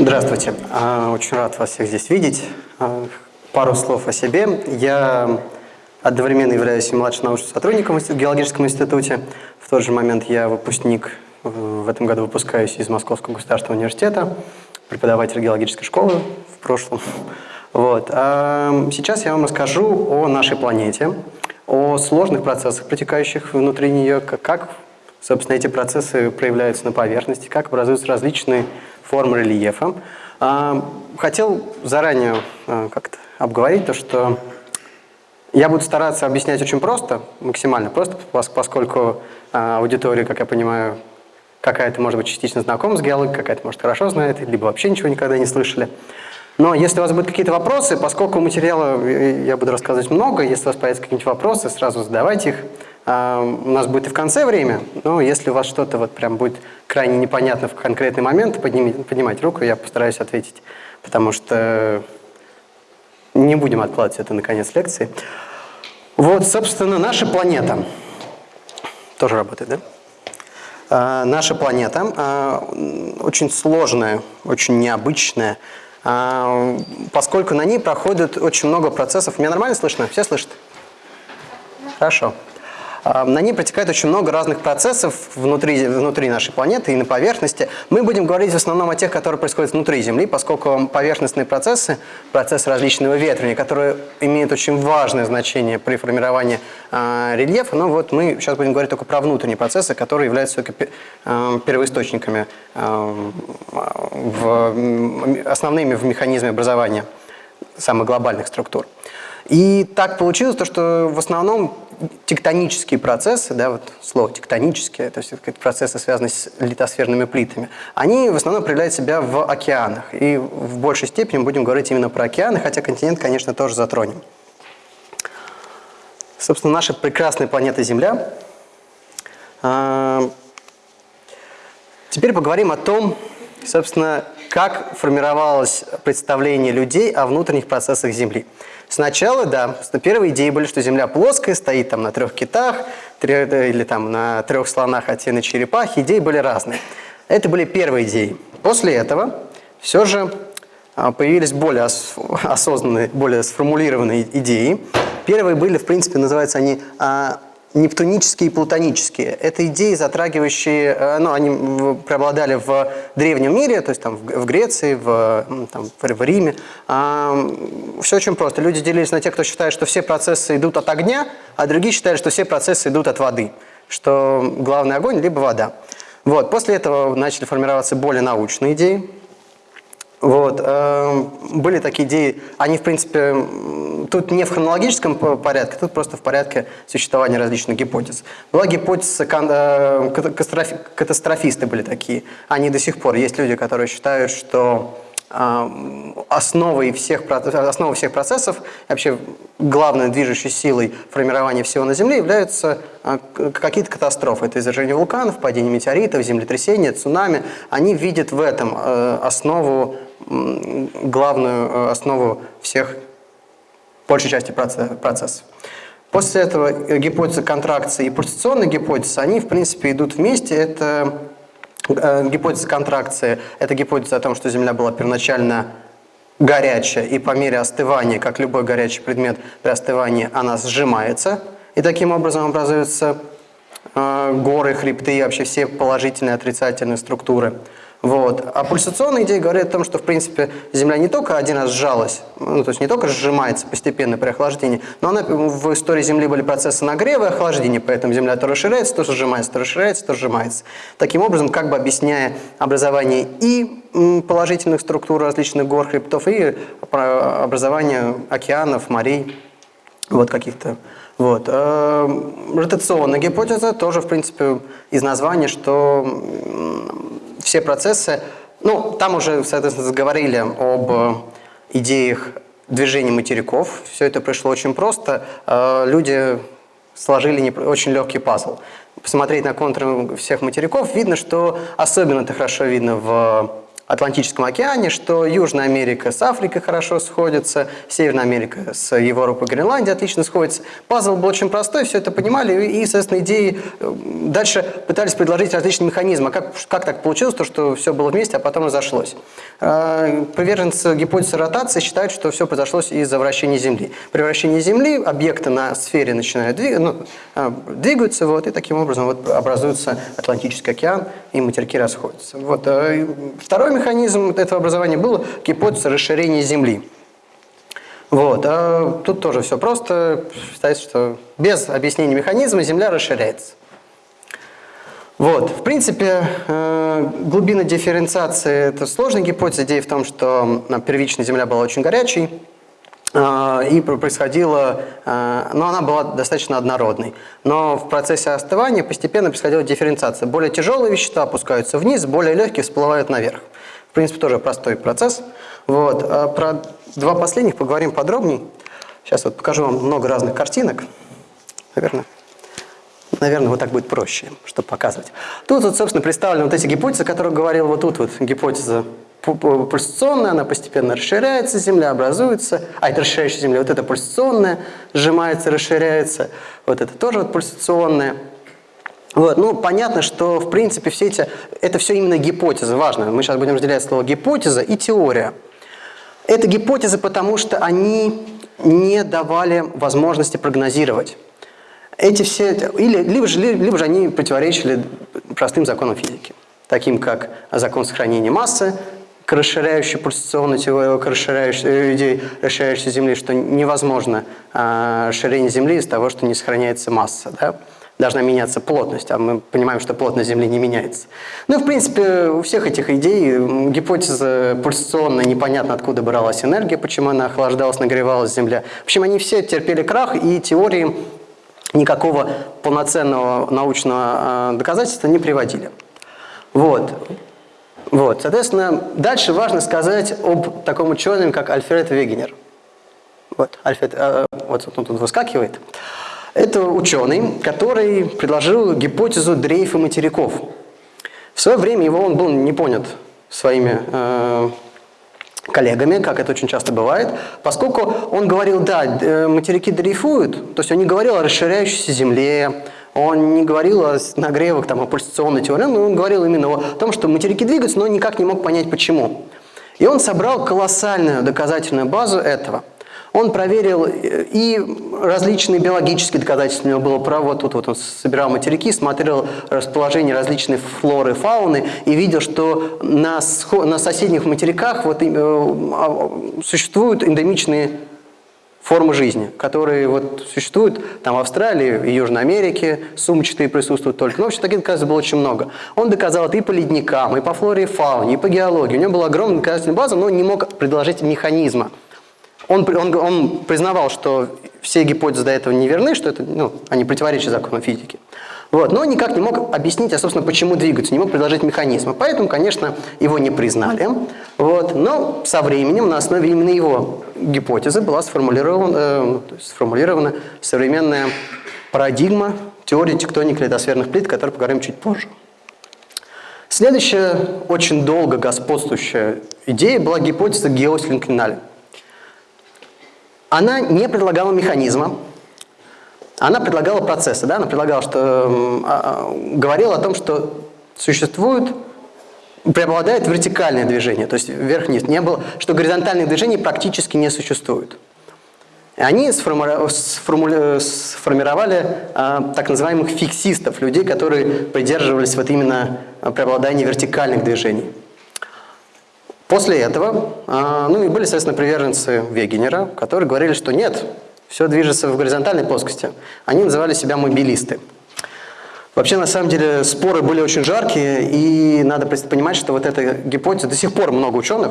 Здравствуйте. А, очень рад вас всех здесь видеть. А, пару слов о себе. Я одновременно являюсь младшим научным сотрудником в Геологическом институте. В тот же момент я выпускник, в этом году выпускаюсь из Московского государственного университета, преподаватель геологической школы в прошлом. Вот. А сейчас я вам расскажу о нашей планете, о сложных процессах, протекающих внутри нее, как, собственно, эти процессы проявляются на поверхности, как образуются различные форм рельефа. А, хотел заранее а, как-то обговорить то, что я буду стараться объяснять очень просто, максимально просто, поскольку а, аудитория, как я понимаю, какая-то, может быть, частично знакома с геологией, какая-то, может, хорошо знает, либо вообще ничего никогда не слышали. Но если у вас будут какие-то вопросы, поскольку материала я буду рассказывать много, если у вас появятся какие-нибудь вопросы, сразу задавайте их. А, у нас будет и в конце время, но если у вас что-то вот прям будет крайне непонятно в конкретный момент, поднимите, поднимайте руку, я постараюсь ответить, потому что не будем откладывать это на конец лекции. Вот, собственно, наша планета. Тоже работает, да? А, наша планета а, очень сложная, очень необычная, а, поскольку на ней проходит очень много процессов. Меня нормально слышно? Все слышат? Хорошо. А, на ней протекает очень много разных процессов внутри, внутри нашей планеты и на поверхности. Мы будем говорить в основном о тех, которые происходят внутри Земли, поскольку поверхностные процессы, процессы различного ветрения, которые имеют очень важное значение при формировании э, рельефа, ну вот мы сейчас будем говорить только про внутренние процессы, которые являются только э, первоисточниками, э, в, основными в механизме образования самых глобальных структур. И так получилось, то, что в основном тектонические процессы, да, вот слово тектонические, то есть процессы, связанные с литосферными плитами, они в основном проявляют себя в океанах. И в большей степени будем говорить именно про океаны, хотя континент, конечно, тоже затронем. Собственно, наша прекрасная планета Земля. А, теперь поговорим о том, собственно, как формировалось представление людей о внутренних процессах Земли. Сначала, да, первые идеи были, что Земля плоская, стоит там на трех китах, или там на трех слонах, а те на черепахе. Идеи были разные. Это были первые идеи. После этого все же а, появились более осознанные, более сформулированные идеи. Первые были, в принципе, называются они а, нептунические и плутонические. Это идеи, затрагивающие, э, ну, они преобладали в древнем мире, то есть там в Греции, в, там, в Риме. Все очень просто. Люди делились на тех, кто считает, что все процессы идут от огня, а другие считали, что все процессы идут от воды, что главный огонь либо вода. Вот. После этого начали формироваться более научные идеи, вот. Э, были такие идеи, они, в принципе, тут не в хронологическом порядке, тут просто в порядке существования различных гипотез. Была гипотеза, э, катастрофисты были такие, они до сих пор. Есть люди, которые считают, что э, основой всех, основой всех процессов, вообще главной движущей силой формирования всего на Земле являются какие-то катастрофы. Это извержение вулканов, падение метеоритов, землетрясения, цунами. Они видят в этом основу главную э, основу всех, большей части процесса. После этого гипотеза контракции и пульсационная гипотеза, они в принципе идут вместе. Это э, гипотеза контракции, это гипотеза о том, что Земля была первоначально горячая, и по мере остывания, как любой горячий предмет при остывании, она сжимается, и таким образом образуются э, горы, хребты и вообще все положительные отрицательные структуры. Вот. А пульсационные идеи говорят о том, что, в принципе, Земля не только один раз сжалась, ну, то есть не только сжимается постепенно при охлаждении, но она, в истории Земли были процессы нагрева и охлаждения, поэтому Земля то расширяется, то сжимается, то расширяется, то сжимается. Таким образом, как бы объясняя образование и положительных структур различных гор, хребтов, и образование океанов, морей, вот каких-то вот. Э, ротационная гипотеза тоже, в принципе, из названия, что все процессы, ну, там уже, соответственно, заговорили об идеях движения материков. Все это пришло очень просто. Э, люди сложили очень легкий пазл. Посмотреть на контуры всех материков, видно, что особенно это хорошо видно в Атлантическом океане, что Южная Америка с Африкой хорошо сходится, Северная Америка с Европой и Гренландией отлично сходится. Пазл был очень простой, все это понимали, и, соответственно, идеи э, дальше пытались предложить различные механизмы. А как, как так получилось, то, что все было вместе, а потом разошлось? Э, приверженцы гипотезы ротации считают, что все произошло из-за вращения Земли. При вращении Земли объекты на сфере начинают двигаться, ну, э, двигаются, вот, и таким образом вот образуется Атлантический океан, и материки расходятся. Вот. Второй механизм этого образования был гипотеза расширения Земли. Вот. А тут тоже все просто. Считается, что без объяснения механизма Земля расширяется. Вот. В принципе, э, глубина дифференциации – это сложная гипотеза. Идея в том, что первичная Земля была очень горячей, э, и происходила, э, но она была достаточно однородной. Но в процессе остывания постепенно происходила дифференциация. Более тяжелые вещества опускаются вниз, более легкие всплывают наверх. В принципе, тоже простой процесс. Вот. А про два последних поговорим подробнее. Сейчас вот покажу вам много разных картинок. Наверное, наверное, вот так будет проще, чтобы показывать. Тут, вот, собственно, представлены вот эти гипотезы, о которых говорил вот тут вот гипотеза пульсационная, она постепенно расширяется, Земля образуется, а это расширяющая Земля, вот это пульсационная, сжимается, расширяется, вот это тоже вот пульсационная. Вот, ну, понятно, что, в принципе, все эти, это все именно гипотезы, важно. Мы сейчас будем разделять слово гипотеза и теория. Это гипотезы, потому что они не давали возможности прогнозировать. Эти все, или, либо, же, либо же они противоречили простым законам физики, таким как закон сохранения массы, к расширяющей пульсационной теории, к расширяющей, э, расширяющей Земли, что невозможно а, расширение Земли из того, что не сохраняется масса. Да? Должна меняться плотность, а мы понимаем, что плотность Земли не меняется. Ну в принципе, у всех этих идей гипотеза пульсационная, непонятно откуда бралась энергия, почему она охлаждалась, нагревалась Земля. В общем, они все терпели крах, и теории никакого полноценного научного а, доказательства не приводили. Вот. Вот. Соответственно, дальше важно сказать об таком ученом, как Альфред Вегенер. Вот, Альфред, э, вот он тут выскакивает. Это ученый, который предложил гипотезу дрейфа материков. В свое время его он был не понят своими э, коллегами, как это очень часто бывает, поскольку он говорил, да, э, материки дрейфуют, то есть он не говорил о расширяющейся Земле, он не говорил о нагревах, там, о пульсационной теории, но он говорил именно о том, что материки двигаются, но никак не мог понять, почему. И он собрал колоссальную доказательную базу этого – он проверил э, и различные биологические доказательства, у него было право, тут вот он собирал материки, смотрел расположение различной флоры, фауны и видел, что на, на соседних материках вот, э, а, существуют эндемичные формы жизни, которые вот существуют там в Австралии и Южной Америке, сумчатые присутствуют только. Ну, в общем, таких доказательств было очень много. Он доказал это и по ледникам, и по флоре и фауне, и по геологии. У него была огромная доказательная база, но он не мог предложить механизма. Он, он, он признавал, что все гипотезы до этого не верны, что это, ну, они противоречат закону физики. Вот, но никак не мог объяснить, а, собственно, почему двигаются, не мог предложить механизмы. Поэтому, конечно, его не признали. Вот, но со временем на основе именно его гипотезы была сформулирована, э, сформулирована современная парадигма теории тектоники литосферных плит, о которой поговорим чуть позже. Следующая, очень долго господствующая идея была гипотеза геосинклиналя. Она не предлагала механизма, она предлагала процессы, да? она предлагала, что, э, э, говорила о том, что существует, преобладает вертикальное движение, то есть вверх-вниз. Не было, что горизонтальных движений практически не существует. Они сформировали а, так называемых фиксистов, людей, которые придерживались вот именно преобладания вертикальных движений. После этого, а, ну и были, соответственно, приверженцы Вегенера, которые говорили, что нет, все движется в горизонтальной плоскости. Они называли себя мобилисты. Вообще, на самом деле, споры были очень жаркие, и надо понимать, что вот эта гипотеза, до сих пор много ученых,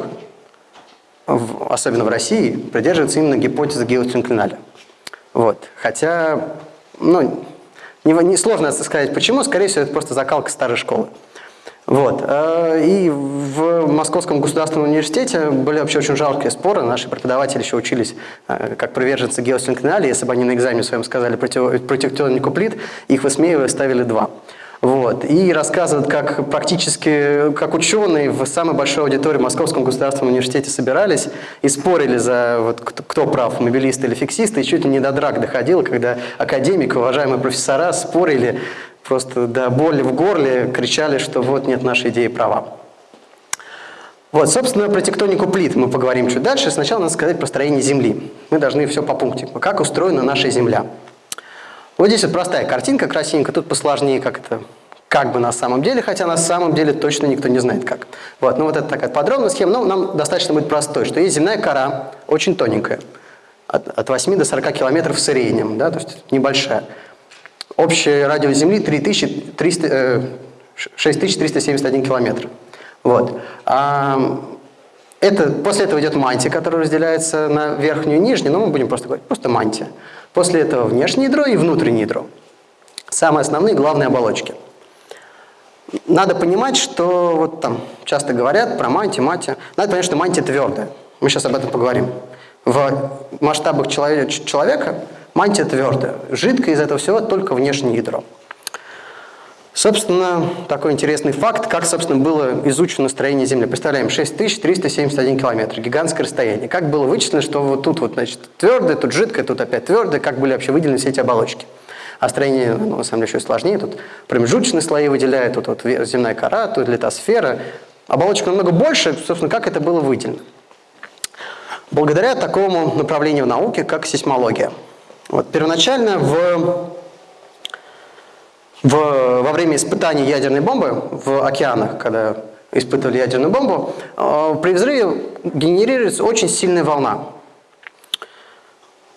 особенно в России, придерживаются именно гипотезы геосинклиналя. Вот. Хотя, ну, не, не сложно сказать почему, скорее всего, это просто закалка старой школы. Вот. Э, и в Московском государственном университете были вообще очень жалкие споры. Наши преподаватели еще учились э, как приверженцы геосинклинали. Если бы они на экзамене своем сказали против, против плит, их высмеивая ставили два. Вот. И рассказывают, как практически, как ученые в самой большой аудитории в Московском государственном университете собирались и спорили за вот, кто, кто прав, мобилисты или фиксисты, и чуть ли не до драк доходило, когда академики, уважаемые профессора спорили просто до боли в горле, кричали, что вот нет нашей идеи права. Вот, собственно, про тектонику плит мы поговорим чуть дальше. Сначала надо сказать про строение Земли. Мы должны все по пунктику. Как устроена наша Земля. Вот здесь вот простая картинка красивенькая, тут посложнее, как это как бы на самом деле, хотя на самом деле точно никто не знает как. Вот, ну вот это такая подробная схема, но нам достаточно будет простой, что есть земная кора, очень тоненькая, от, от 8 до 40 километров в среднем, да, то есть небольшая. Общая радиус Земли 3300, э, 6371 километр. Вот. А, это, после этого идет мантия, которая разделяется на верхнюю и нижнюю, но мы будем просто говорить, просто мантия. После этого внешнее ядро и внутреннее ядро. Самые основные главные оболочки. Надо понимать, что вот там часто говорят про мантию, мантию. Надо понять, что мантия твердая. Мы сейчас об этом поговорим. В масштабах человека мантия твердая. Жидкое из этого всего только внешнее ядро. Собственно, такой интересный факт, как, собственно, было изучено строение Земли. Представляем, 6371 километр, гигантское расстояние. Как было вычислено, что вот тут вот, значит, твердое, тут жидкое, тут опять твердое, как были вообще выделены все эти оболочки. А строение, ну, на самом деле, еще сложнее. Тут промежуточные слои выделяют, тут вот земная кора, тут литосфера. Оболочка намного больше, собственно, как это было выделено. Благодаря такому направлению науки, как сейсмология. Вот, первоначально в в, во время испытаний ядерной бомбы в океанах, когда испытывали ядерную бомбу, э, при взрыве генерируется очень сильная волна.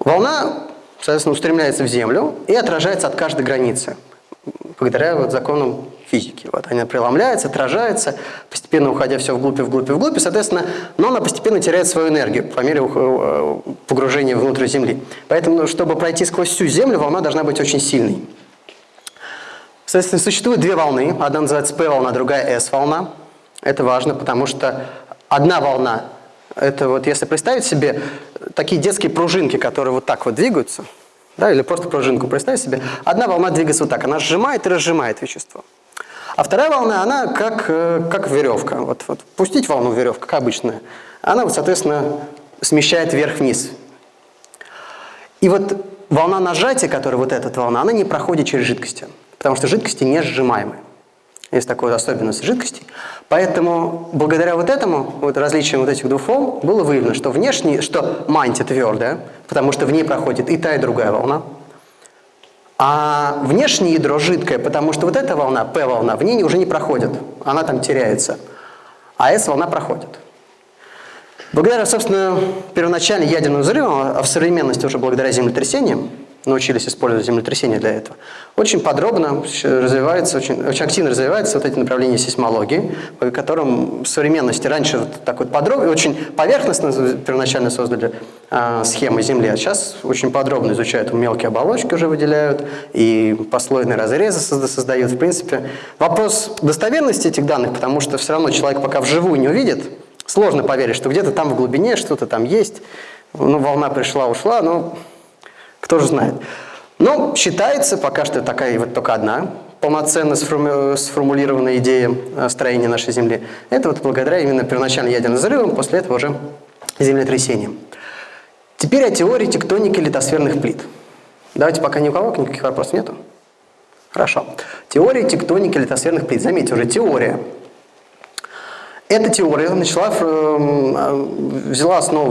Волна, соответственно, устремляется в Землю и отражается от каждой границы, благодаря вот законам физики. Вот она преломляется, отражается, постепенно уходя все вглубь и вглубь и вглубь, и, соответственно, но она постепенно теряет свою энергию по мере э, погружения внутрь Земли. Поэтому, чтобы пройти сквозь всю Землю, волна должна быть очень сильной. Соответственно, существует две волны. Одна называется P-волна, другая S-волна. Это важно, потому что одна волна, это вот если представить себе такие детские пружинки, которые вот так вот двигаются, да, или просто пружинку представить себе, одна волна двигается вот так, она сжимает и разжимает вещество. А вторая волна, она как, э, как веревка. Вот, вот пустить волну веревка, как обычная. Она, вот, соответственно, смещает вверх-вниз. И вот волна нажатия, которая вот эта волна, она не проходит через жидкости потому что жидкости не сжимаемые. Есть такая особенность жидкостей. Поэтому благодаря вот этому, вот различиям вот этих двух волн, было выявлено, что внешний, что мантия твердая, потому что в ней проходит и та, и другая волна. А внешнее ядро жидкое, потому что вот эта волна, P-волна, в ней уже не проходит, она там теряется. А S-волна проходит. Благодаря, собственно, первоначально ядерным взрывам, а в современности уже благодаря землетрясениям, научились использовать землетрясения для этого. Очень подробно развивается, очень, очень активно развивается вот эти направления сейсмологии, по которым в современности раньше вот так вот подробно, очень поверхностно первоначально создали э, схемы Земли, а сейчас очень подробно изучают мелкие оболочки уже выделяют, и послойные разрезы создают. В принципе, вопрос достоверности этих данных, потому что все равно человек пока вживую не увидит, сложно поверить, что где-то там в глубине что-то там есть, ну, волна пришла, ушла, но кто же знает. Но считается, пока что такая вот только одна полноценно сформулированная идея э, строения нашей Земли. Это вот благодаря именно первоначально ядерным взрывам, после этого уже землетрясениям. Теперь о теории тектоники литосферных плит. Давайте пока ни у кого никаких вопросов нету. Хорошо. Теория тектоники литосферных плит. Заметьте, уже теория. Эта теория начала, э, взяла основу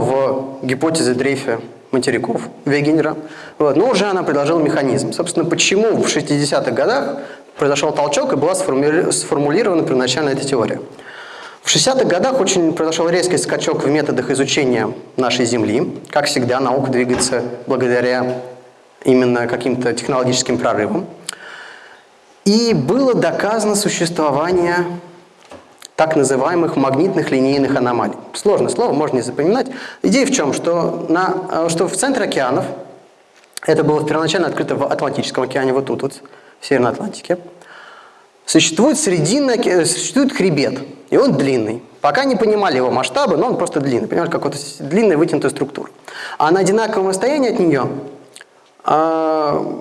в гипотезе Дрейфа материков Вегенера. Вот. Но уже она предложила механизм. Собственно, почему в 60-х годах произошел толчок и была сформулирована первоначально эта теория. В 60-х годах очень произошел резкий скачок в методах изучения нашей Земли. Как всегда, наука двигается благодаря именно каким-то технологическим прорывам. И было доказано существование так называемых магнитных линейных аномалий. Сложное слово, можно не запоминать. Идея в чем? Что, на, э, что в центре океанов, это было первоначально открыто в Атлантическом океане, вот тут, вот, в Северной Атлантике, существует срединный, существует хребет, и он длинный. Пока не понимали его масштабы, но он просто длинный, понимаешь, как вот длинная вытянутая структура. А на одинаковом расстоянии от нее а,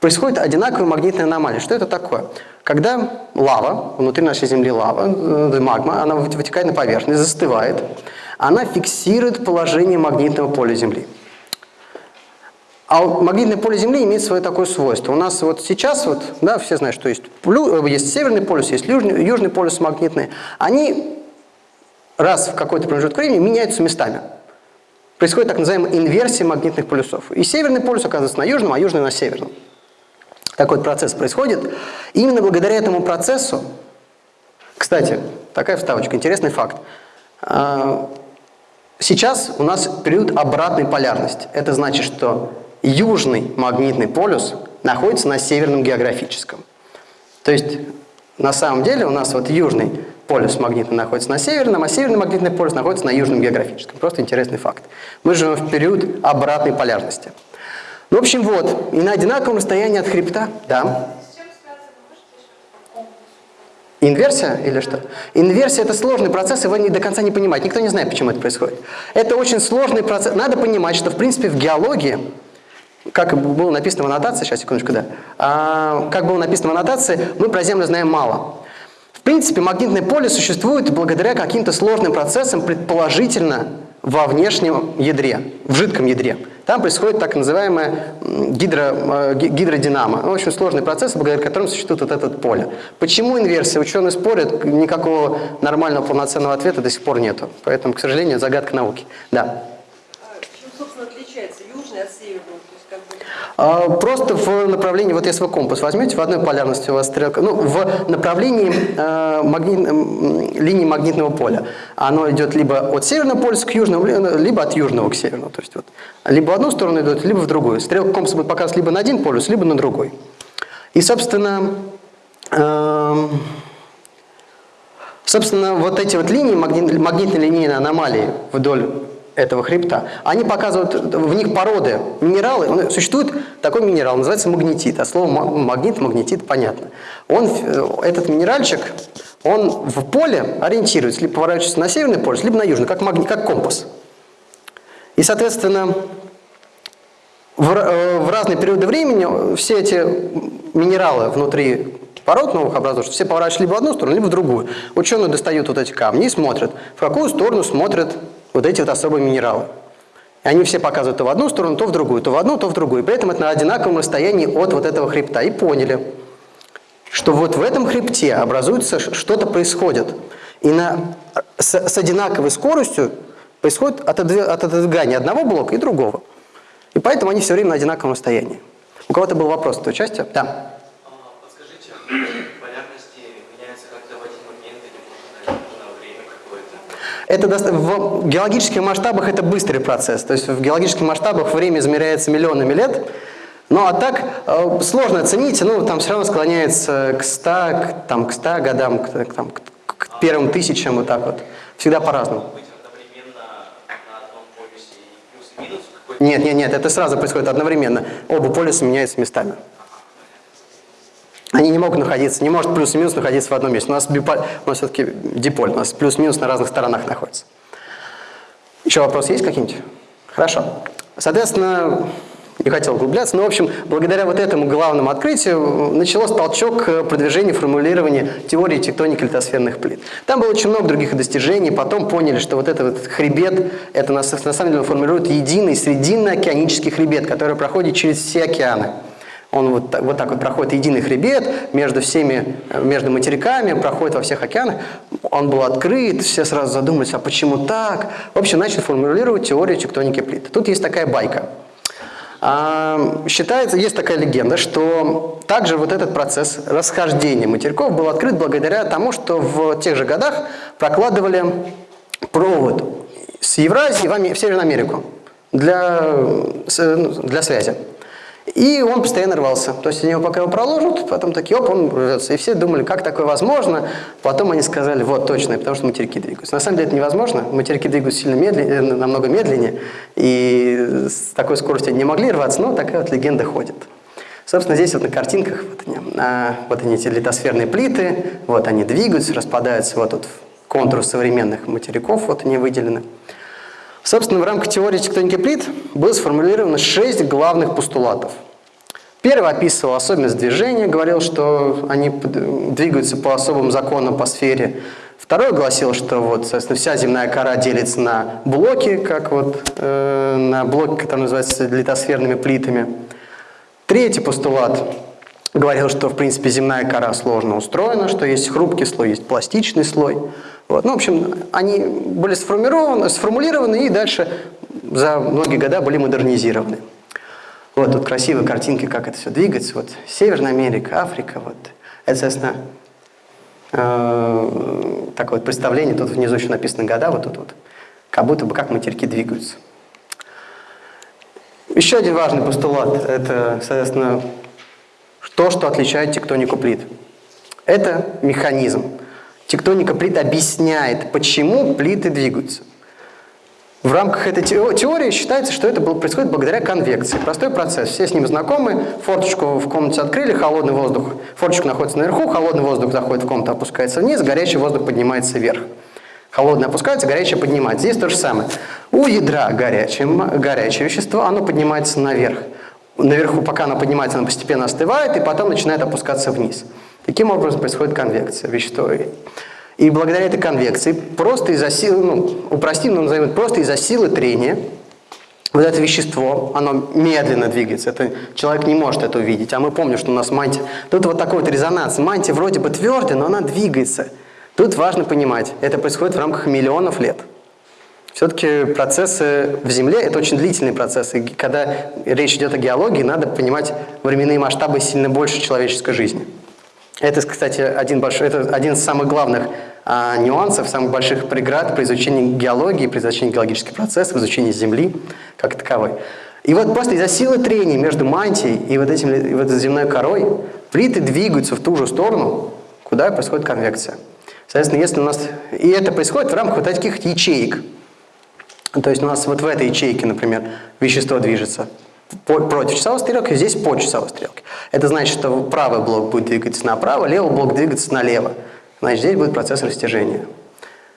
происходит одинаковая магнитная аномалия. Что это такое? Когда лава, внутри нашей Земли лава, э, магма, она вытекает на поверхность, застывает, она фиксирует положение магнитного поля Земли. А магнитное поле Земли имеет свое такое свойство. У нас вот сейчас, вот, да, все знают, что есть, э, есть северный полюс, есть южный, южный полюс магнитный. Они раз в какой-то промежуток времени меняются местами. Происходит так называемая инверсия магнитных полюсов. И северный полюс оказывается на южном, а южный на северном. Такой процесс происходит. И именно благодаря этому процессу, кстати, такая вставочка, интересный факт. А, сейчас у нас период обратной полярности. Это значит, что южный магнитный полюс находится на северном географическом. То есть на самом деле у нас вот южный полюс магнитный находится на северном, а северный магнитный полюс находится на южном географическом. Просто интересный факт. Мы живем в период обратной полярности. В общем, вот. И на одинаковом расстоянии от хребта, да. Инверсия или что? Инверсия – это сложный процесс, его не до конца не понимать. Никто не знает, почему это происходит. Это очень сложный процесс. Надо понимать, что, в принципе, в геологии как было написано в аннотации, сейчас, секундочку, да, а, как было написано в аннотации, мы про Землю знаем мало. В принципе, магнитное поле существует благодаря каким-то сложным процессам, предположительно, во внешнем ядре, в жидком ядре. Там происходит так называемая гидро, э, гидродинама. Ну, очень сложный процесс, благодаря которому существует вот это поле. Почему инверсия? Ученые спорят, никакого нормального полноценного ответа до сих пор нету. Поэтому, к сожалению, загадка науки. Да. А чем, собственно, отличается южный от северного? А, просто в направлении, вот если вы компас возьмете, в одной полярности у вас стрелка, ну, в направлении э, магнит, линии магнитного поля. Оно идет либо от северного полюса к южному, либо от южного к северному. То есть вот, либо в одну сторону идет, либо в другую. Стрелка компаса будет показывать либо на один полюс, либо на другой. И, собственно, э, собственно, вот эти вот линии, магнит, магнитно-линейные аномалии вдоль этого хребта, они показывают, в них породы, минералы. Существует такой минерал, называется магнетит. А слово магнит, магнетит, понятно. Он, э, этот минеральчик, он в поле ориентируется, либо поворачивается на северный полюс, либо на южный, как, магнит, как компас. И, соответственно, в, э, в разные периоды времени все эти минералы внутри пород новых образующих, все поворачиваются либо в одну сторону, либо в другую. Ученые достают вот эти камни и смотрят, в какую сторону смотрят вот эти вот особые минералы. И они все показывают то в одну сторону, то в другую, то в одну, то в другую. При этом это на одинаковом расстоянии от вот этого хребта. И поняли, что вот в этом хребте образуется, что-то происходит. И на, с, с одинаковой скоростью происходит отодвигание одного блока и другого. И поэтому они все время на одинаковом расстоянии. У кого-то был вопрос от участия? Да. Это в геологических масштабах это быстрый процесс. То есть в геологических масштабах время измеряется миллионами лет. Ну а так э, сложно оценить, ну там все равно склоняется к 100, к, там, к 100 годам, к, там, к, к первым тысячам, вот так вот. Всегда по-разному. Нет, нет, нет, это сразу происходит одновременно. Оба полюса меняются местами. Они не могут находиться, не может плюс и минус находиться в одном месте. У нас, биполь, нас все-таки диполь, у нас плюс-минус на разных сторонах находится. Еще вопросы есть какие-нибудь? Хорошо. Соответственно, не хотел углубляться, но, в общем, благодаря вот этому главному открытию началось толчок к продвижению формулирования теории тектоники литосферных плит. Там было очень много других достижений, потом поняли, что вот этот хребет, это на самом деле формирует единый срединно-океанический хребет, который проходит через все океаны. Он вот так, вот так вот проходит единый хребет между всеми, между материками, проходит во всех океанах. Он был открыт, все сразу задумались, а почему так? В общем, начали формулировать теорию тектоники плит. Тут есть такая байка. А, считается, есть такая легенда, что также вот этот процесс расхождения материков был открыт благодаря тому, что в тех же годах прокладывали провод с Евразии в Северную Америку для, ну, для связи. И он постоянно рвался. То есть они его пока его проложат, потом такие, оп, он рвется. И все думали, как такое возможно. Потом они сказали, вот, точно, потому что материки двигаются. На самом деле это невозможно. Материки двигаются сильно медленнее, э, намного медленнее. И с такой скоростью они не могли рваться, но такая вот легенда ходит. Собственно, здесь вот на картинках, вот они, а, вот они эти литосферные плиты, вот они двигаются, распадаются, вот тут контур современных материков, вот они выделены. Собственно, в рамках теории тектоники плит было сформулировано шесть главных постулатов. Первый описывал особенность движения, говорил, что они двигаются по особым законам по сфере. Второй гласил, что вот, соответственно, вся земная кора делится на блоки, как вот э, на блоки, которые называются литосферными плитами. Третий постулат говорил, что, в принципе, земная кора сложно устроена, что есть хрупкий слой, есть пластичный слой. Вот. Ну, в общем, они были сформированы, сформулированы и дальше за многие года были модернизированы. Вот тут красивые картинки, как это все двигается. Вот Северная Америка, Африка. Вот. Это, соответственно, э, такое вот представление. Тут внизу еще написаны года, вот тут вот. Как будто бы как материки двигаются. Еще один важный постулат – это, соответственно, то, что отличает тектонику плит. Это механизм. Тектоника плит объясняет, почему плиты двигаются. В рамках этой теории считается, что это происходит благодаря конвекции. Простой процесс. Все с ним знакомы. Форточку в комнате открыли, холодный воздух. Форточка находится наверху, холодный воздух заходит в комнату, опускается вниз, горячий воздух поднимается вверх. Холодный опускается, горячее поднимается. Здесь то же самое. У ядра горячее, горячее вещество, оно поднимается наверх. Наверху, пока оно поднимается, оно постепенно остывает, и потом начинает опускаться вниз. Таким образом происходит конвекция. Вещество и благодаря этой конвекции, просто из-за силы, ну, упростим, но назовем просто из-за силы трения, вот это вещество, оно медленно двигается. Это, человек не может это увидеть. А мы помним, что у нас мантия... Тут вот такой вот резонанс. Мантия вроде бы твердая, но она двигается. Тут важно понимать, это происходит в рамках миллионов лет. Все-таки процессы в Земле – это очень длительные процессы. И когда речь идет о геологии, надо понимать временные масштабы сильно больше человеческой жизни. Это, кстати, один, большой, это один из самых главных а, нюансов, самых больших преград при изучении геологии, при изучении геологических процессов, изучении Земли как таковой. И вот просто из-за силы трения между мантией и вот, этим, и вот этой земной корой плиты двигаются в ту же сторону, куда происходит конвекция. Соответственно, если у нас... И это происходит в рамках вот таких ячеек. То есть у нас вот в этой ячейке, например, вещество движется против часовой стрелки, здесь по часовой стрелке. Это значит, что правый блок будет двигаться направо, левый блок двигаться налево. Значит, здесь будет процесс растяжения.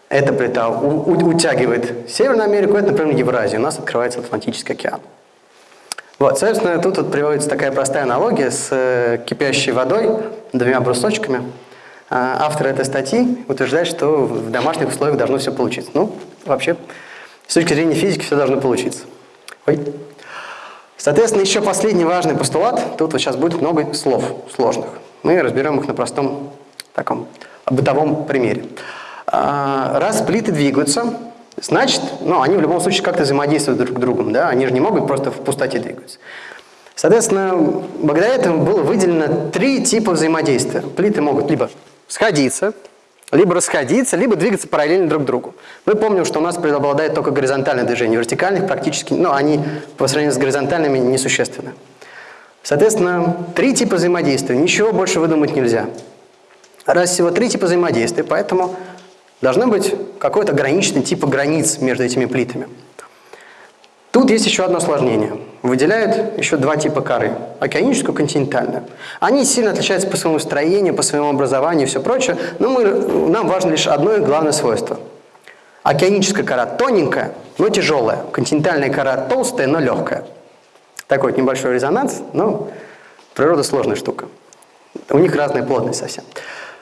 Эта плита утягивает Северную Америку, это, например, Евразию. У нас открывается Атлантический океан. Вот, соответственно, тут вот приводится такая простая аналогия с э, кипящей водой, двумя брусочками. А, автор этой статьи утверждает, что в домашних условиях должно все получиться. Ну, вообще, с точки зрения физики все должно получиться. Ой. Соответственно, еще последний важный постулат. Тут вот сейчас будет много слов сложных. Мы разберем их на простом таком бытовом примере. А, раз плиты двигаются, значит, ну, они в любом случае как-то взаимодействуют друг с другом, да, они же не могут просто в пустоте двигаться. Соответственно, благодаря этому было выделено три типа взаимодействия. Плиты могут либо сходиться, либо расходиться, либо двигаться параллельно друг другу. Мы помним, что у нас преобладает только горизонтальное движение, вертикальных практически, ну, они по сравнению с горизонтальными несущественны. Соответственно, три типа взаимодействия, ничего больше выдумать нельзя. Раз всего три типа взаимодействия, поэтому должно быть какой-то ограниченный тип границ между этими плитами. Тут есть еще одно осложнение. Выделяют еще два типа коры – океаническую и континентальную. Они сильно отличаются по своему строению, по своему образованию и все прочее, но мы, нам важно лишь одно и главное свойство. Океаническая кора тоненькая, но тяжелая. Континентальная кора толстая, но легкая. Такой вот небольшой резонанс, но природа сложная штука. У них разная плотность совсем.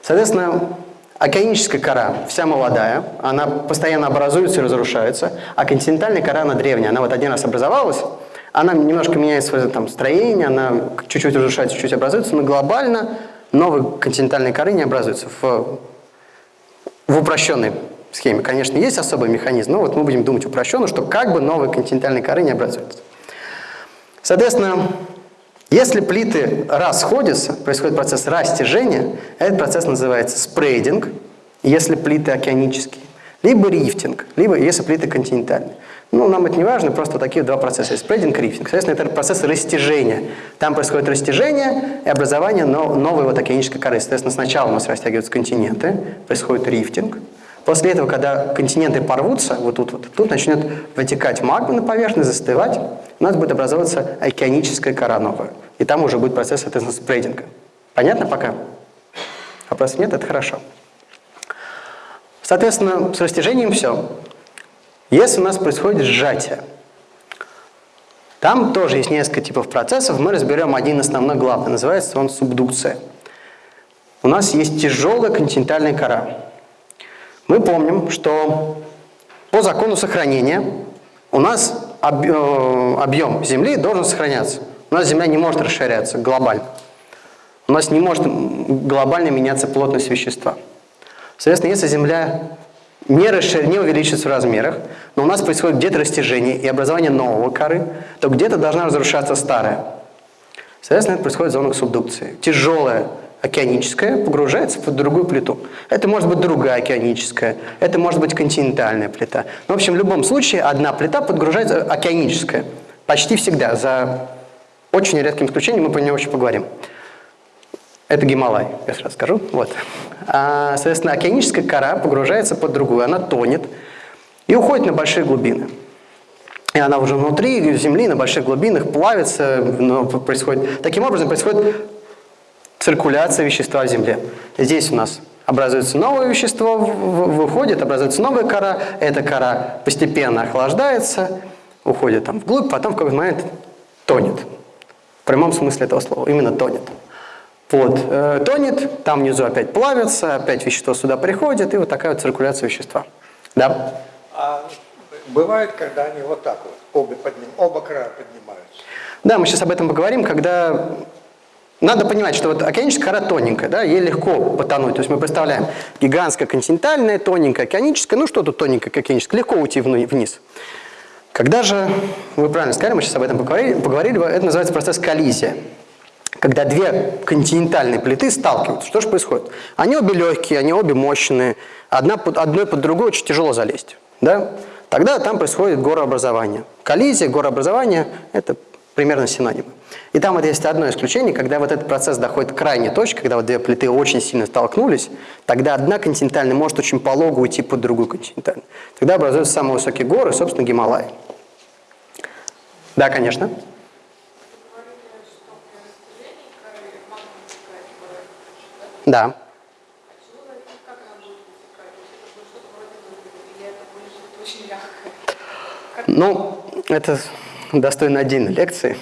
Соответственно, океаническая кора вся молодая, она постоянно образуется и разрушается, а континентальная кора, она древняя, она вот один раз образовалась, она немножко меняет свое там, строение, она чуть-чуть разрушается, чуть-чуть образуется, но глобально новые континентальные коры не образуются в, в упрощенной схеме. Конечно, есть особый механизм, но вот мы будем думать упрощенно, что как бы новые континентальные коры не образуются. Соответственно, если плиты расходятся, происходит процесс растяжения, этот процесс называется спрейдинг, если плиты океанические, либо рифтинг, либо если плиты континентальные. Ну, нам это не важно, просто такие два процесса. Спрейдинг рифтинг. Соответственно, это процесс растяжения. Там происходит растяжение и образование новой вот океанической коры. Соответственно, сначала у нас растягиваются континенты, происходит рифтинг. После этого, когда континенты порвутся, вот тут вот, тут начнет вытекать магма на поверхность, застывать, у нас будет образовываться океаническая кора новая. И там уже будет процесс, соответственно, спрейдинга. Понятно пока? Вопросов нет? Это хорошо. Соответственно, с растяжением все. Если у нас происходит сжатие, Там тоже есть несколько типов процессов, мы разберем один основной главный, называется он субдукция. У нас есть тяжелая континентальная кора. Мы помним, что по закону сохранения у нас э, объем Земли должен сохраняться. У нас Земля не может расширяться глобально. У нас не может глобально меняться плотность вещества. Соответственно, если Земля не, расшир... не увеличится в размерах, но у нас происходит где-то растяжение и образование нового коры, то где-то должна разрушаться старая. Соответственно, это происходит в зонах субдукции. Тяжелая океаническая погружается под другую плиту. Это может быть другая океаническая, это может быть континентальная плита. В общем, в любом случае одна плита подгружается океаническая. Почти всегда, за очень редким исключением, мы по ней очень поговорим. Это Гималай, я сразу скажу. Вот. А, соответственно, океаническая кора погружается под другую, она тонет и уходит на большие глубины. И она уже внутри Земли, на больших глубинах плавится, но происходит... Таким образом происходит циркуляция вещества в Земле. Здесь у нас образуется новое вещество, выходит, образуется новая кора, эта кора постепенно охлаждается, уходит там вглубь, потом в какой-то момент тонет. В прямом смысле этого слова, именно тонет. Вот, э, тонет, там внизу опять плавится, опять вещество сюда приходит, и вот такая вот циркуляция вещества. Да? А бывает, когда они вот так вот, обе подним, оба края поднимаются? Да, мы сейчас об этом поговорим, когда... Надо понимать, что вот океаническая кора тоненькая, да, ей легко потонуть. То есть мы представляем гигантская континентальная, тоненькая океаническая, ну что тут тоненькая океаническая, легко уйти вниз. Когда же, вы правильно сказали, мы сейчас об этом поговорили, поговорили это называется процесс коллизия когда две континентальные плиты сталкиваются, что же происходит? Они обе легкие, они обе мощные, одна под, одной под другой очень тяжело залезть. Да? Тогда там происходит горообразование. Коллизия, горообразование – это примерно синонимы. И там вот есть одно исключение, когда вот этот процесс доходит к крайней точке, когда вот две плиты очень сильно столкнулись, тогда одна континентальная может очень полого уйти под другую континентальную. Тогда образуются самые высокие горы, собственно, Гималаи. Да, конечно. Да. Ну, это достойно отдельной лекции.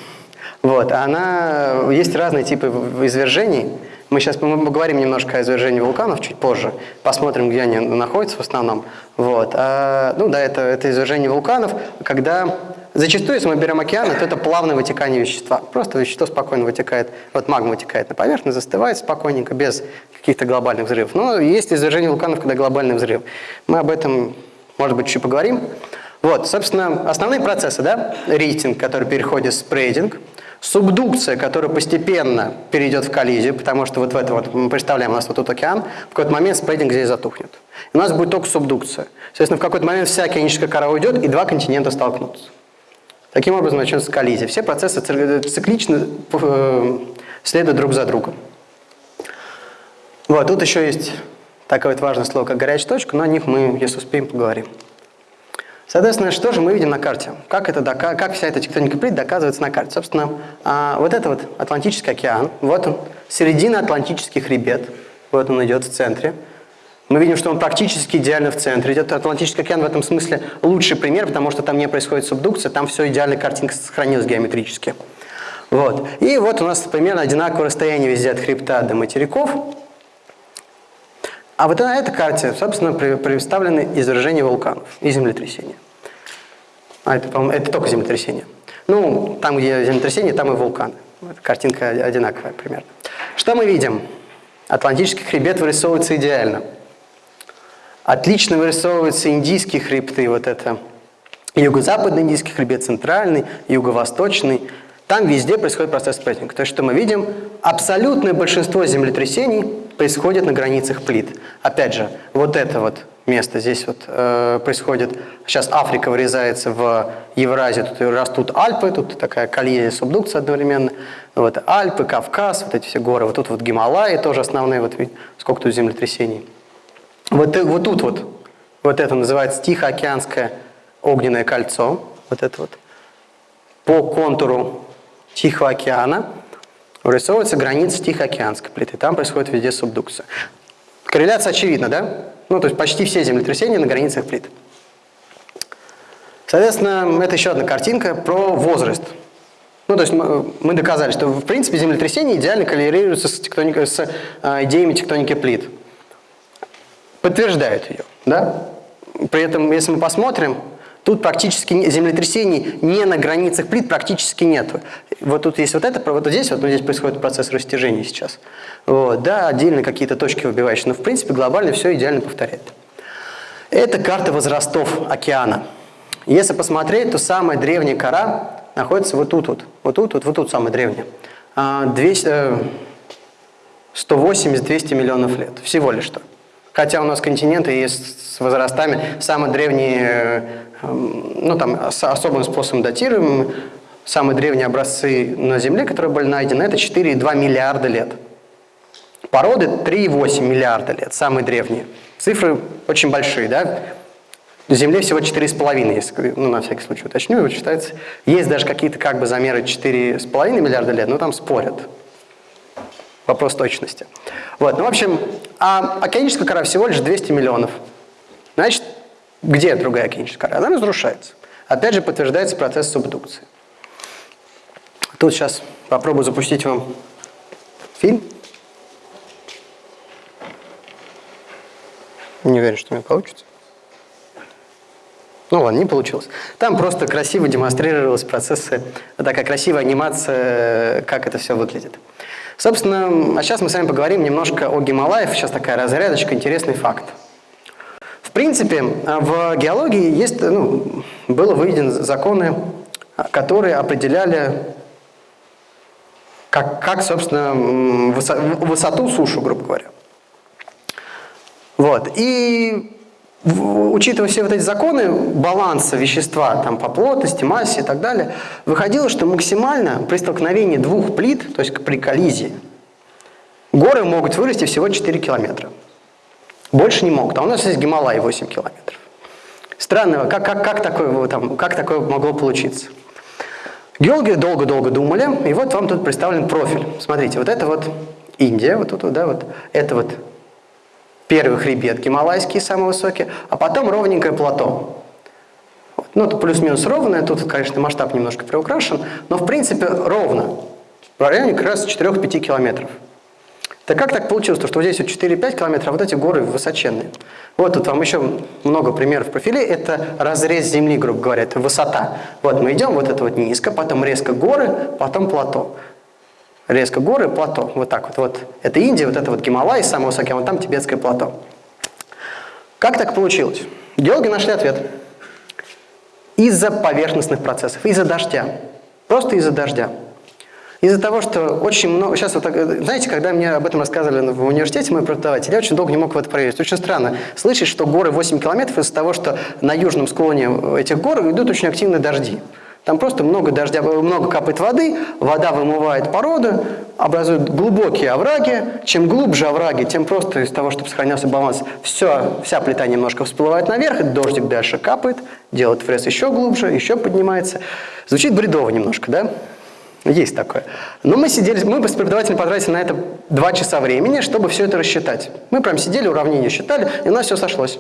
Вот, она, есть разные типы извержений. Мы сейчас поговорим немножко о извержении вулканов чуть позже, посмотрим, где они находятся в основном. Вот. А, ну да, это, это извержение вулканов, когда Зачастую, если мы берем океан, то это плавное вытекание вещества. Просто вещество спокойно вытекает, вот магма вытекает на поверхность, застывает спокойненько, без каких-то глобальных взрывов. Но есть извержение вулканов, когда глобальный взрыв. Мы об этом, может быть, чуть поговорим. Вот, собственно, основные процессы, да, рейтинг, который переходит в спрейдинг, субдукция, которая постепенно перейдет в коллизию, потому что вот в этом вот, мы представляем, у нас вот тут океан, в какой-то момент спрейдинг здесь затухнет. И у нас будет только субдукция. Соответственно, в какой-то момент вся океаническая кора уйдет, и два континента столкнутся. Таким образом начнется коллизия. Все процессы циклично э, следуют друг за другом. Вот, тут еще есть такое вот важное слово, как горячая точка, но о них мы, если успеем, поговорим. Соответственно, что же мы видим на карте? Как, это, как вся эта тектоника плит доказывается на карте? Собственно, а, вот это вот Атлантический океан, вот он, середина Атлантический хребет, вот он идет в центре. Мы видим, что он практически идеально в центре. Идет Атлантический океан в этом смысле лучший пример, потому что там не происходит субдукция, там все идеально, картинка сохранилась геометрически. Вот. И вот у нас примерно одинаковое расстояние везде от хребта до материков. А вот на этой карте, собственно, представлены извержения вулканов и землетрясения. А это, это только землетрясение. Ну, там, где землетрясение, там и вулканы. Картинка одинаковая примерно. Что мы видим? Атлантический хребет вырисовывается идеально. Отлично вырисовываются индийские хребты, вот это юго-западный индийский хребет, центральный, юго-восточный. Там везде происходит процесс спрессинга. То есть, что мы видим, абсолютное большинство землетрясений происходит на границах плит. Опять же, вот это вот место здесь вот э, происходит. Сейчас Африка вырезается в Евразию, тут растут Альпы, тут такая коллизия, субдукция одновременно. Вот Альпы, Кавказ, вот эти все горы. Вот тут вот Гималаи тоже основные, вот сколько тут землетрясений. Вот, вот тут вот, вот это называется Тихоокеанское огненное кольцо, вот это вот, по контуру Тихого океана вырисовывается граница Тихоокеанской плиты. Там происходит везде субдукция. Корреляция очевидна, да? Ну, то есть почти все землетрясения на границах плит. Соответственно, это еще одна картинка про возраст Ну, то есть мы, доказали, что в принципе землетрясения идеально коррелируются с, тектоникой, с э, идеями тектоники плит. Подтверждают ее, да? При этом, если мы посмотрим, тут практически землетрясений не на границах плит практически нет. Вот тут есть вот это, вот здесь, вот ну, здесь происходит процесс растяжения сейчас. Вот, да, отдельно какие-то точки выбивающие, но в принципе глобально все идеально повторяет. Это карта возрастов океана. Если посмотреть, то самая древняя кора находится вот тут вот. Вот тут вот, вот тут самая древняя. А, 200, э, 180-200 миллионов лет. Всего лишь что. Хотя у нас континенты есть с возрастами самые древние, э, ну там с особым способом датируемым, самые древние образцы на Земле, которые были найдены, это 4,2 миллиарда лет. Породы 3,8 миллиарда лет, самые древние. Цифры очень большие, да? На Земле всего 4,5, если, ну, на всякий случай уточню, вот считается. Есть даже какие-то как бы замеры 4,5 миллиарда лет, но там спорят. Вопрос точности. Вот, ну, в общем, а океаническая кора всего лишь 200 миллионов. Значит, где другая океаническая кора? Она разрушается. Опять же, подтверждается процесс субдукции. Тут сейчас попробую запустить вам фильм. Не уверен, что у меня получится. Ну ладно, не получилось. Там просто красиво демонстрировались процессы, такая красивая анимация, как это все выглядит. Собственно, а сейчас мы с вами поговорим немножко о Гималаях. Сейчас такая разрядочка, интересный факт. В принципе, в геологии есть, ну, было выведены законы, которые определяли, как, как собственно, высоту сушу, грубо говоря. Вот. И учитывая все вот эти законы баланса вещества там, по плотности, массе и так далее, выходило, что максимально при столкновении двух плит, то есть при коллизии, горы могут вырасти всего 4 километра. Больше не могут. А у нас есть Гималай 8 километров. Странно, как, как, как, такое, там, как такое могло получиться? Геологи долго-долго думали, и вот вам тут представлен профиль. Смотрите, вот это вот Индия, вот тут, да, вот это вот первый хребет гималайский, самый высокий, а потом ровненькое плато. Ну, это плюс-минус ровное, тут, конечно, масштаб немножко приукрашен, но в принципе ровно, в районе как раз 4-5 километров. Так как так получилось, что вот здесь вот 4-5 километров, а вот эти горы высоченные? Вот тут вам еще много примеров профилей. Это разрез земли, грубо говоря, это высота. Вот мы идем, вот это вот низко, потом резко горы, потом плато. Резко горы, плато. Вот так вот. вот. Это Индия, вот это вот Гималай, самый высокий, а вот там тибетское плато. Как так получилось? Геологи нашли ответ. Из-за поверхностных процессов, из-за дождя. Просто из-за дождя. Из-за того, что очень много... Сейчас вот, знаете, когда мне об этом рассказывали в университете, мой преподаватель, я очень долго не мог в это проверить. Очень странно слышать, что горы 8 километров из-за того, что на южном склоне этих гор идут очень активные дожди. Там просто много дождя, много капает воды, вода вымывает породу, образует глубокие овраги. Чем глубже овраги, тем просто из того, чтобы сохранялся баланс, все, вся плита немножко всплывает наверх, и дождик дальше капает, делает фрез еще глубже, еще поднимается. Звучит бредово немножко, да? Есть такое. Но мы сидели, мы с преподавателем потратили на это два часа времени, чтобы все это рассчитать. Мы прям сидели, уравнения считали, и у нас все сошлось.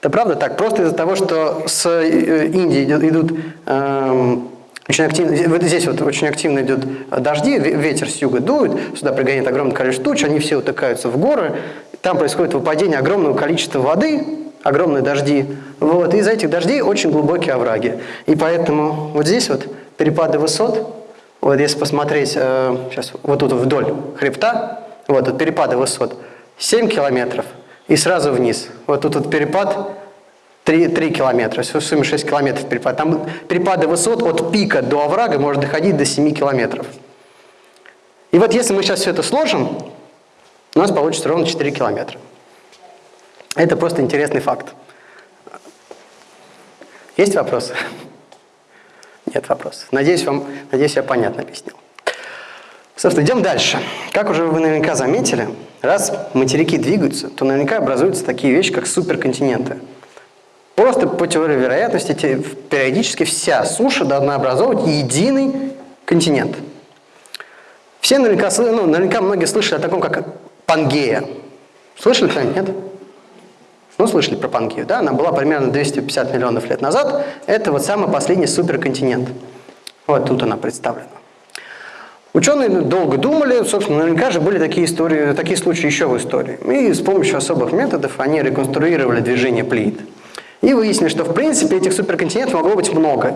Это правда так. Просто из-за того, что с э, Индии идут, эм, очень активно, вот здесь вот очень активно идут дожди, ве- ветер с юга дует, сюда пригоняет огромное количество туч, они все утыкаются в горы, там происходит выпадение огромного количества воды, огромные дожди, вот, и из-за этих дождей очень глубокие овраги. И поэтому вот здесь вот перепады высот, вот если посмотреть, э, сейчас вот тут вдоль хребта, вот тут перепады высот 7 километров и сразу вниз. Вот тут вот перепад 3, 3 километра, в сумме 6 километров перепад. Там перепады высот от пика до оврага может доходить до 7 километров. И вот если мы сейчас все это сложим, у нас получится ровно 4 километра. Это просто интересный факт. Есть вопросы? Нет вопросов. Надеюсь, вам, надеюсь, я понятно объяснил. Собственно, идем дальше. Как уже вы наверняка заметили, раз материки двигаются, то наверняка образуются такие вещи, как суперконтиненты. Просто по теории вероятности периодически вся суша должна образовывать единый континент. Все наверняка, ну, наверняка многие слышали о таком, как Пангея. Слышали кто-нибудь, нет? Ну, слышали про Пангею, да? Она была примерно 250 миллионов лет назад. Это вот самый последний суперконтинент. Вот тут она представлена. Ученые долго думали, собственно, наверняка же были такие, истории, такие случаи еще в истории. И с помощью особых методов они реконструировали движение плит. И выяснили, что в принципе этих суперконтинентов могло быть много.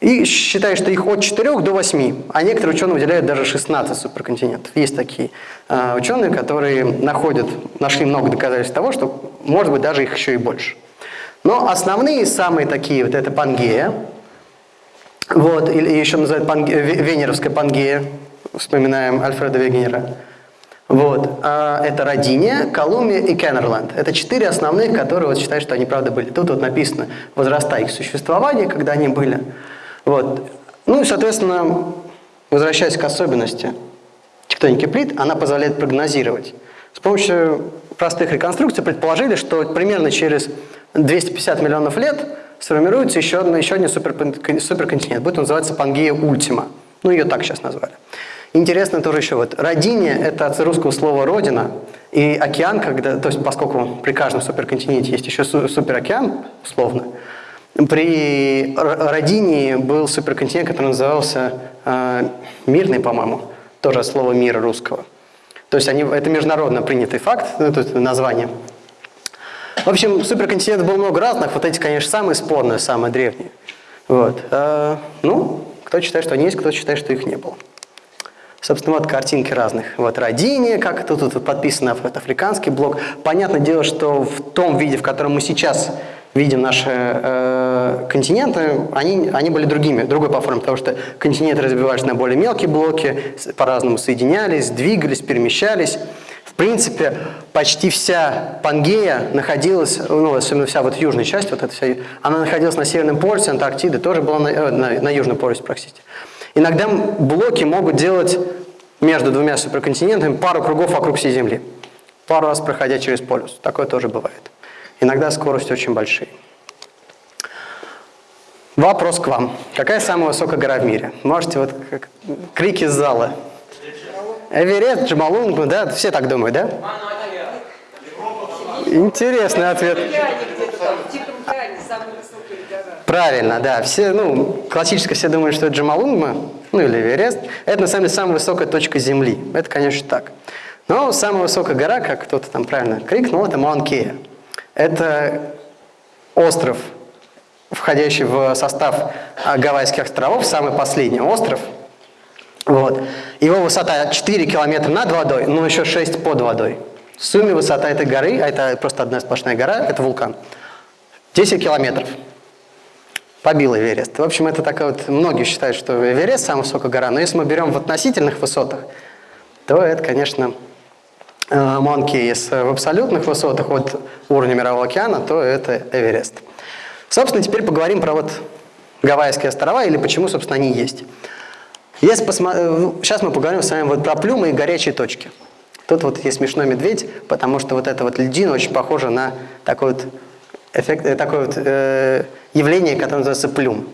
И считают, что их от 4 до 8, а некоторые ученые выделяют даже 16 суперконтинентов. Есть такие э, ученые, которые находят, нашли много доказательств того, что может быть даже их еще и больше. Но основные, самые такие, вот это Пангея, вот, или еще называют панге, Венеровская Пангея, вспоминаем Альфреда Вегенера. Вот, а это Родиния, Колумбия и Кеннерленд. Это четыре основных, которые вот считают, что они правда были. Тут вот написано возраста их существования, когда они были. Вот. Ну и, соответственно, возвращаясь к особенности тектоники плит, она позволяет прогнозировать. С помощью простых реконструкций предположили, что примерно через 250 миллионов лет сформируется еще, одна, еще один суперконтинент. Будет называться Пангея Ультима. Ну, ее так сейчас назвали. Интересно тоже еще вот. Родине – это от русского слова «родина». И океан, когда, то есть поскольку при каждом суперконтиненте есть еще суперокеан, условно, при Родине был суперконтинент, который назывался э, Мирный, по-моему, тоже от слова «мира» русского. То есть они, это международно принятый факт, ну, то есть название. В общем, суперконтинентов было много разных, вот эти, конечно, самые спорные, самые древние. Вот. А, ну, кто считает, что они есть, кто считает, что их не было. Собственно, вот картинки разных. Вот Родине, как это тут подписано, вот африканский блок. Понятное дело, что в том виде, в котором мы сейчас видим наши э, континенты, они, они были другими, другой по форме, потому что континенты разбивались на более мелкие блоки, по-разному соединялись, двигались, перемещались. В принципе, почти вся Пангея находилась, ну, особенно вся вот южная часть, вот эта вся, она находилась на Северном полюсе, Антарктида тоже была на, э, на, на Южном полюсе, простите. Иногда блоки могут делать между двумя суперконтинентами пару кругов вокруг всей Земли, пару раз проходя через полюс. Такое тоже бывает. Иногда скорости очень большие. Вопрос к вам. Какая самая высокая гора в мире? Можете вот как, крики из зала. Эверест, Джамалунгма, да? Все так думают, да? Интересный ответ. Правильно, да. Все, ну, классически все думают, что это Джамалунгма, ну или Эверест. Это на самом деле самая высокая точка Земли. Это, конечно, так. Но самая высокая гора, как кто-то там правильно крикнул, это Маункея. Это остров, входящий в состав Гавайских островов, самый последний остров. Вот. Его высота 4 километра над водой, но еще 6 под водой. В сумме высота этой горы, а это просто одна сплошная гора, это вулкан, 10 километров. Побил Эверест. В общем, это такая вот, многие считают, что Эверест самая высокая гора, но если мы берем в относительных высотах, то это, конечно, Э, Монки если в абсолютных высотах от уровня Мирового океана, то это Эверест. Собственно, теперь поговорим про вот Гавайские острова или почему, собственно, они есть. Если посмо... Э, сейчас мы поговорим с вами вот про плюмы и горячие точки. Тут вот есть смешной медведь, потому что вот эта вот льдина очень похожа на такой вот эффект, э, такое вот, э, явление, которое называется плюм.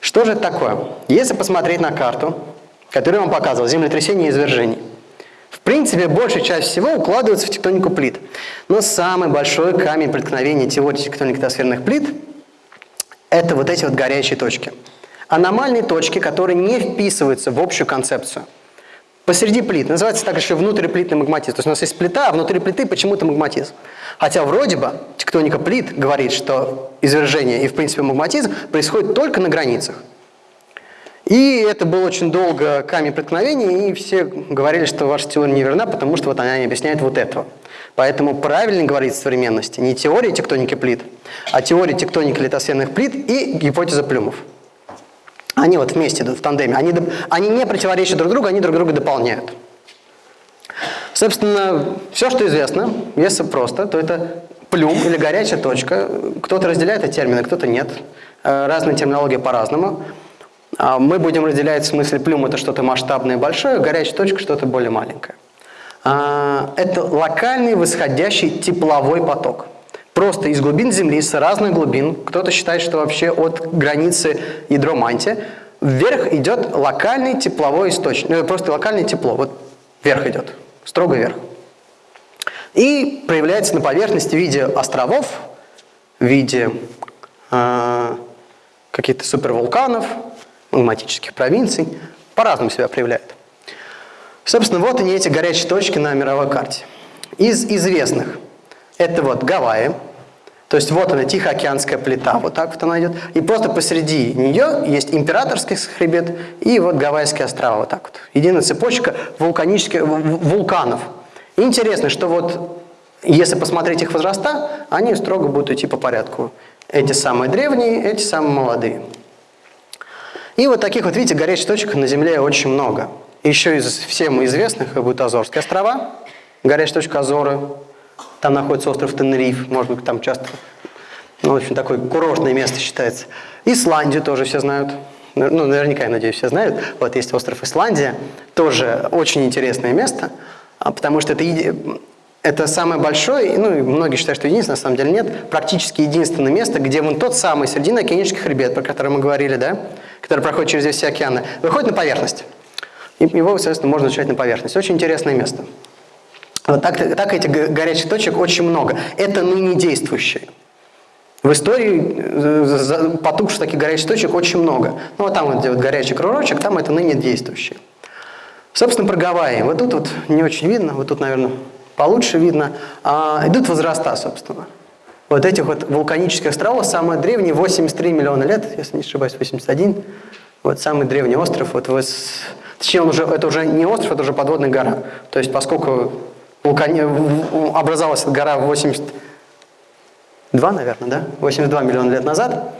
Что же это такое? Если посмотреть на карту, которую я вам показывал, землетрясение и извержений, принципе, большая часть всего укладывается в тектонику плит. Но самый большой камень преткновения теории атмосферных плит – это вот эти вот горячие точки. Аномальные точки, которые не вписываются в общую концепцию. Посреди плит. Называется так еще внутриплитный магматизм. То есть у нас есть плита, а внутри плиты почему-то магматизм. Хотя вроде бы тектоника плит говорит, что извержение и в принципе магматизм происходит только на границах. И это был очень долго камень преткновения, и все говорили, что ваша теория неверна, потому что вот она не объясняет вот этого. Поэтому правильно говорить в современности не теория тектоники плит, а теория тектоники литосферных плит и гипотеза плюмов. Они вот вместе идут в тандеме. Они, они не противоречат друг другу, они друг друга дополняют. Собственно, все, что известно, если просто, то это плюм или горячая точка. Кто-то разделяет эти термины, кто-то нет. Э, разные терминологии по-разному. А мы будем разделять в смысле плюм это что-то масштабное большое, горячая точка что-то более маленькое. А, это локальный восходящий тепловой поток. Просто из глубин Земли, с разных глубин, кто-то считает, что вообще от границы ядро мантия, вверх идет локальный тепловой источник, ну, просто локальное тепло, вот вверх идет, строго вверх. И проявляется на поверхности в виде островов, в виде э, каких-то супервулканов, магматических провинций, по-разному себя проявляет. Собственно, вот они эти горячие точки на мировой карте. Из известных. Это вот Гавайи. То есть вот она, Тихоокеанская плита, вот так вот она идет. И просто посреди нее есть императорский хребет и вот Гавайские острова, вот так вот. Единая цепочка вулканических вулканов. Интересно, что вот если посмотреть их возраста, они строго будут идти по порядку. Эти самые древние, эти самые молодые. И вот таких вот, видите, горячих точек на Земле очень много. Еще из всем известных будут Азорские острова, горячая точка Азоры, там находится остров Тенериф, может быть, там часто, ну, в общем, такое курортное место считается. Исландию тоже все знают. Ну, наверняка, я надеюсь, все знают. Вот есть остров Исландия, тоже очень интересное место, а, потому что это, это самое большое, ну, и многие считают, что единственное, на самом деле нет, практически единственное место, где вон тот самый Срединно-океанический хребет, про который мы говорили, да, который проходит через все океаны, выходит на поверхность. И его, соответственно, можно изучать на поверхность. Очень интересное место. Вот так, так этих горячих точек очень много. Это ныне действующие. В истории э, потухших таких горячих точек очень много. Ну, вот там вот, где вот горячий кружочек, там это ныне действующие. Собственно, про Гавайи. Вот тут вот не очень видно, вот тут, наверное, получше видно. А, идут возраста, собственно. Вот этих вот вулканических островов, самый древний, 83 миллиона лет, если не ошибаюсь, 81. Вот самый древний остров, вот, точнее, он уже, это уже не остров, это уже подводная гора. То есть, поскольку вулкани... образовалась эта гора 82, наверное, да? 82 миллиона лет назад,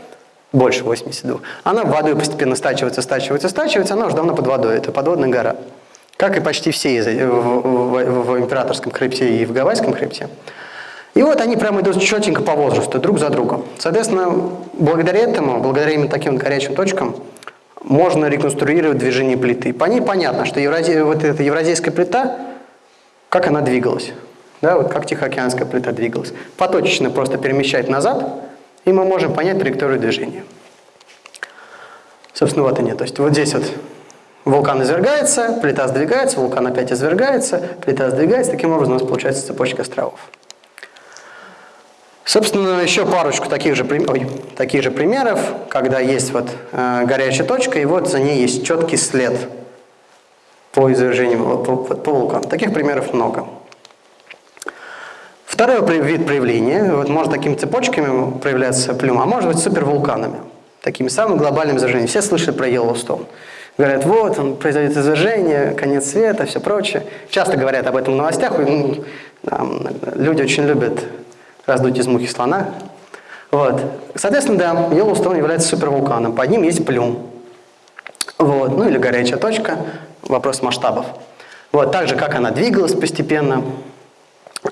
больше 82. Она водой постепенно стачивается, стачивается, стачивается, она уже давно под водой, это подводная гора. Как и почти все в, в, в императорском хребте и в гавайском хребте. И вот они прямо идут четенько по возрасту, друг за другом. Соответственно, благодаря этому, благодаря именно таким вот горячим точкам, можно реконструировать движение плиты. По ней понятно, что евразия, вот эта евразийская плита как она двигалась. Да, вот как Тихоокеанская плита двигалась. Поточечно просто перемещать назад, и мы можем понять траекторию движения. Собственно, вот они. То есть вот здесь вот вулкан извергается, плита сдвигается, вулкан опять извергается, плита сдвигается. Таким образом у нас получается цепочка островов. Собственно, еще парочку таких же, ой, таких же примеров, когда есть вот э, горячая точка, и вот за ней есть четкий след по извержениям, по, по, вулкану. Таких примеров много. Второй вид проявления, вот может такими цепочками проявляться плюма, а может быть супервулканами, такими самыми глобальными извержениями. Все слышали про Йеллоустоун. Говорят, вот, он произойдет извержение, конец света, все прочее. Часто говорят об этом в новостях. Ну, люди очень любят раздуть из мухи слона. Вот. Соответственно, да, Йеллоустоун является супервулканом. Под ним есть плюм. Вот. Ну или горячая точка вопрос масштабов. Вот, так же, как она двигалась постепенно.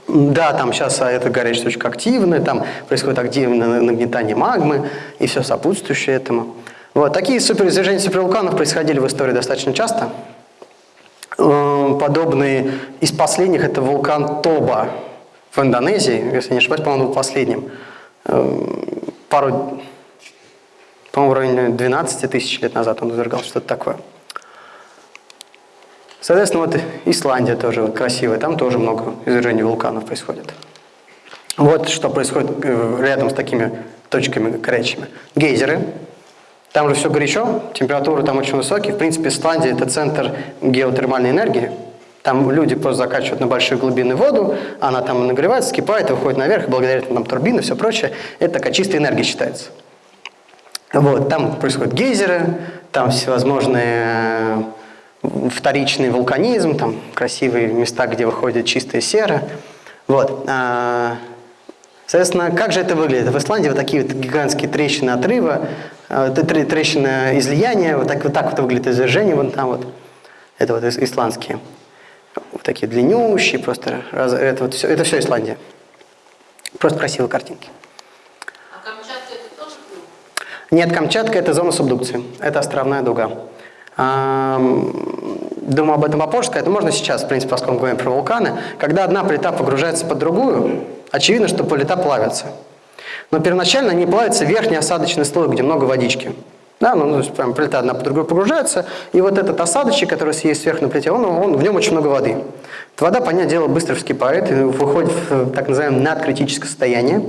Да, там сейчас эта горячая точка активная, там происходит активное нагнетание магмы и все сопутствующее этому. Вот, такие суперизвержения супервулканов происходили в истории достаточно часто. Эм, подобные из последних это вулкан Тоба в Индонезии, если не ошибаюсь, по-моему, был последним. Эм, пару, по-моему, в районе 12 тысяч лет назад он извергался, что-то такое. Соответственно, вот Исландия тоже вот красивая, там тоже много извержений вулканов происходит. Вот что происходит э, рядом с такими точками горячими. Гейзеры. Там же все горячо, температуры там очень высокие. В принципе, Исландия – это центр геотермальной энергии. Там люди просто закачивают на большие глубины воду, она там нагревается, скипает выходит наверх, благодаря этому там турбины все прочее. Это такая чистая энергия считается. Вот, там происходят гейзеры, там всевозможные вторичный вулканизм, там красивые места, где выходит чистая сера. Вот. А, соответственно, как же это выглядит? В Исландии вот такие вот гигантские трещины отрыва, а, трещины излияния, вот так вот, так вот выглядит извержение, вон там вот. Это вот исландские. Такие длиннющие, просто это, вот все, это все Исландия. Просто красивые картинки. А Камчатка это тоже Нет, Камчатка это зона субдукции. Это островная дуга. Думаю, об этом попозже сказать, но можно сейчас, в принципе, поскольку мы говорим про вулканы. Когда одна плита погружается под другую, очевидно, что плита плавится. Но первоначально не плавится верхний осадочный слой, где много водички. Да, ну, ну, прям плита одна по другой погружается, и вот этот осадочек, который есть сверху на плите, он, он, в нем очень много воды. Эта вода, понятное дело, быстро вскипает, выходит в так называемое надкритическое состояние.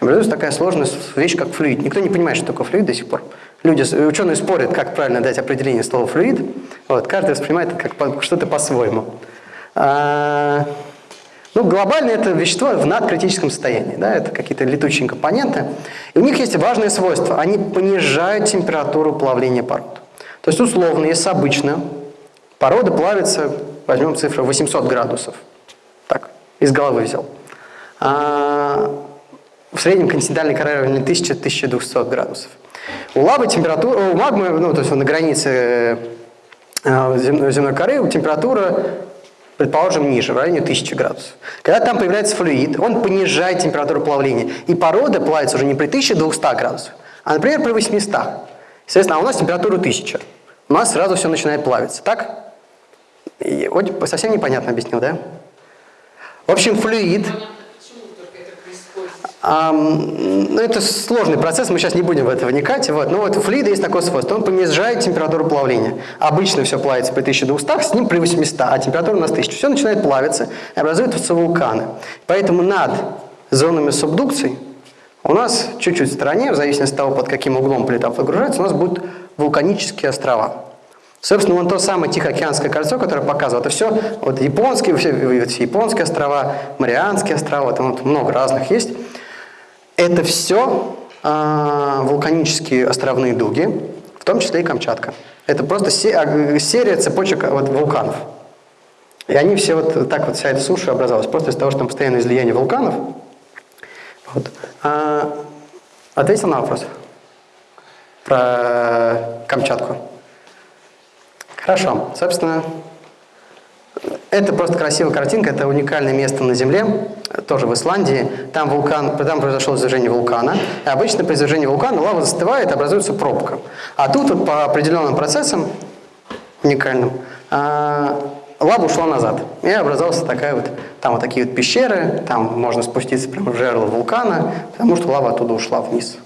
И образуется такая сложная вещь, как флюид. Никто не понимает, что такое флюид до сих пор. Люди, ученые спорят, как правильно дать определение слова флюид. Вот, каждый воспринимает это как что-то по-своему. Ну, глобально это вещество в надкритическом состоянии. Да, это какие-то летучие компоненты. И у них есть важное свойство. Они понижают температуру плавления пород. То есть, условно, если обычно порода плавится, возьмем цифру 800 градусов. Так, из головы взял. А, в среднем континентальной коры равен 1000-1200 градусов. У лавы температура, у магмы, ну, то есть на границе э, земной, земной коры температура, предположим, ниже, в районе 1000 градусов. Когда там появляется флюид, он понижает температуру плавления. И порода плавится уже не при 1200 градусах, а, например, при 800. Соответственно, а у нас температура 1000. У нас сразу все начинает плавиться, так? И вот совсем непонятно объяснил, да? В общем, флюид... Понятно, почему только это Ам, ну, это сложный процесс, мы сейчас не будем в это вникать. Вот. Но вот у флюида есть такое свойство, он понижает температуру плавления. Обычно все плавится при 1200, с ним при 800, а температура у нас 1000. Все начинает плавиться и образуются вулканы. Поэтому над зонами субдукции у нас чуть-чуть в стороне, в зависимости от того, под каким углом плита выгружается, у нас будут вулканические острова. Собственно, вон то самое Тихоокеанское кольцо, которое показывает, это все вот японские, все, все японские острова, Марианские острова, там вот много разных есть. Это все вулканические островные дуги, в том числе и Камчатка. Это просто а, серия цепочек вот, вулканов. И они все вот так вот, вся эта суша образовалась, просто из-за того, что там постоянное излияние вулканов. Вот. А, ответил на вопрос про Камчатку. Хорошо. Собственно, это просто красивая картинка, это уникальное место на Земле, тоже в Исландии. Там, вулкан, там произошло извержение вулкана. И обычно при извержении вулкана лава застывает, образуется пробка. А тут вот по определенным процессам, уникальным, а, лава ушла назад. И образовалась такая вот, там вот такие вот пещеры, там можно спуститься прямо в жерло вулкана, потому что лава оттуда ушла вниз.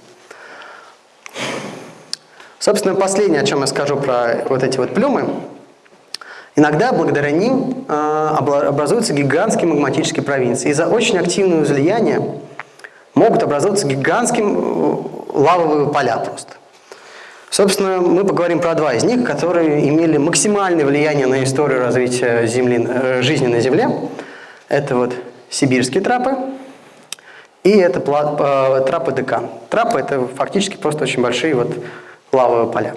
Собственно, последнее, о чем я скажу про вот эти вот плюмы. Иногда благодаря ним обла- образуются гигантские магматические провинции. Из-за очень активного излияния могут образоваться гигантские э, лавовые поля просто. Собственно, мы поговорим про два из них, которые имели максимальное влияние на историю развития земли, э, жизни на Земле. Это вот сибирские трапы и это э, трапы Декан. Трапы – это фактически просто очень большие вот лавовые поля.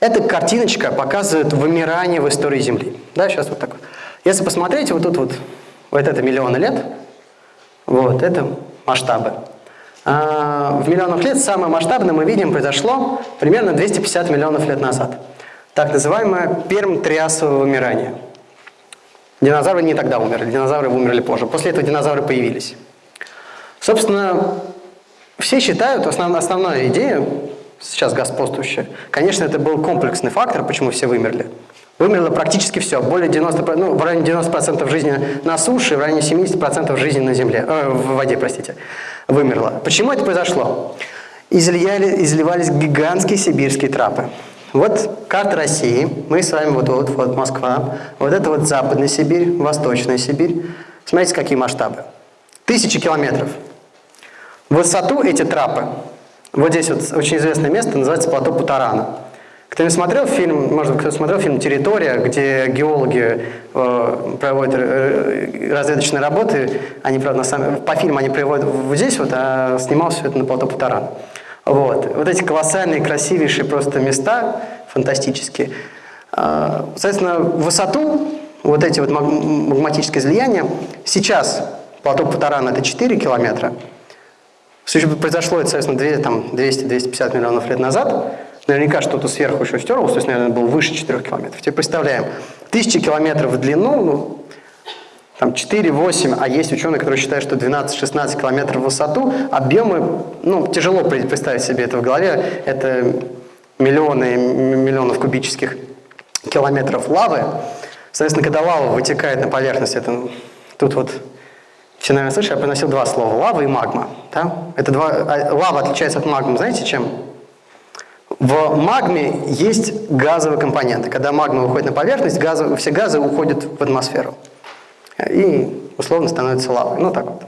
Эта картиночка показывает вымирание в истории Земли. Да, сейчас вот так вот. Если посмотреть, вот тут вот, вот это миллионы лет, вот это масштабы. А, в миллионах лет самое масштабное мы видим произошло примерно 250 миллионов лет назад. Так называемое перм-триасовое вымирание. Динозавры не тогда умерли, динозавры умерли позже. После этого динозавры появились. Собственно, все считают, основ, основная идея, сейчас господствующая, конечно, это был комплексный фактор, почему все вымерли. Вымерло практически все, более 90%, ну, в районе 90% жизни на суше, в районе 70% жизни на земле, э, в воде, простите, вымерло. Почему это произошло? Излияли, изливались гигантские сибирские трапы. Вот карта России, мы с вами, вот, вот, вот Москва, вот это вот Западная Сибирь, Восточная Сибирь. Смотрите, какие масштабы. Тысячи километров. Высоту эти трапы, вот здесь вот очень известное место, называется плато Путарана. Кто не смотрел фильм, может быть, кто смотрел фильм «Территория», где геологи э, проводят э, разведочные работы, они, правда, на самом, по фильму они приводят вот здесь вот, а снимал все это на плато Путарана. Вот. вот эти колоссальные, красивейшие просто места, фантастические. Э, соответственно, высоту, вот эти вот маг- магматические излияния, сейчас плато Путарана это 4 километра, если бы произошло это, соответственно, две- там, 200-250 миллионов лет назад, наверняка что-то сверху еще стерлось, то есть, наверное, был выше 4 километров. Теперь представляем, тысячи километров в длину, ну, там 4-8, а есть ученые, которые считают, что 12-16 километров в высоту, объемы, ну, тяжело представить себе это в голове, это миллионы миллионов кубических километров лавы. Соответственно, когда лава вытекает на поверхность, это ну, тут вот все, наверное, слышали, я приносил два слова. Лава и магма. Да? Это два, а, лава отличается от магмы, знаете чем? В магме есть газовые компоненты. Когда магма выходит на поверхность, газы, все газы уходят в атмосферу. И условно становится лавой. Ну так вот,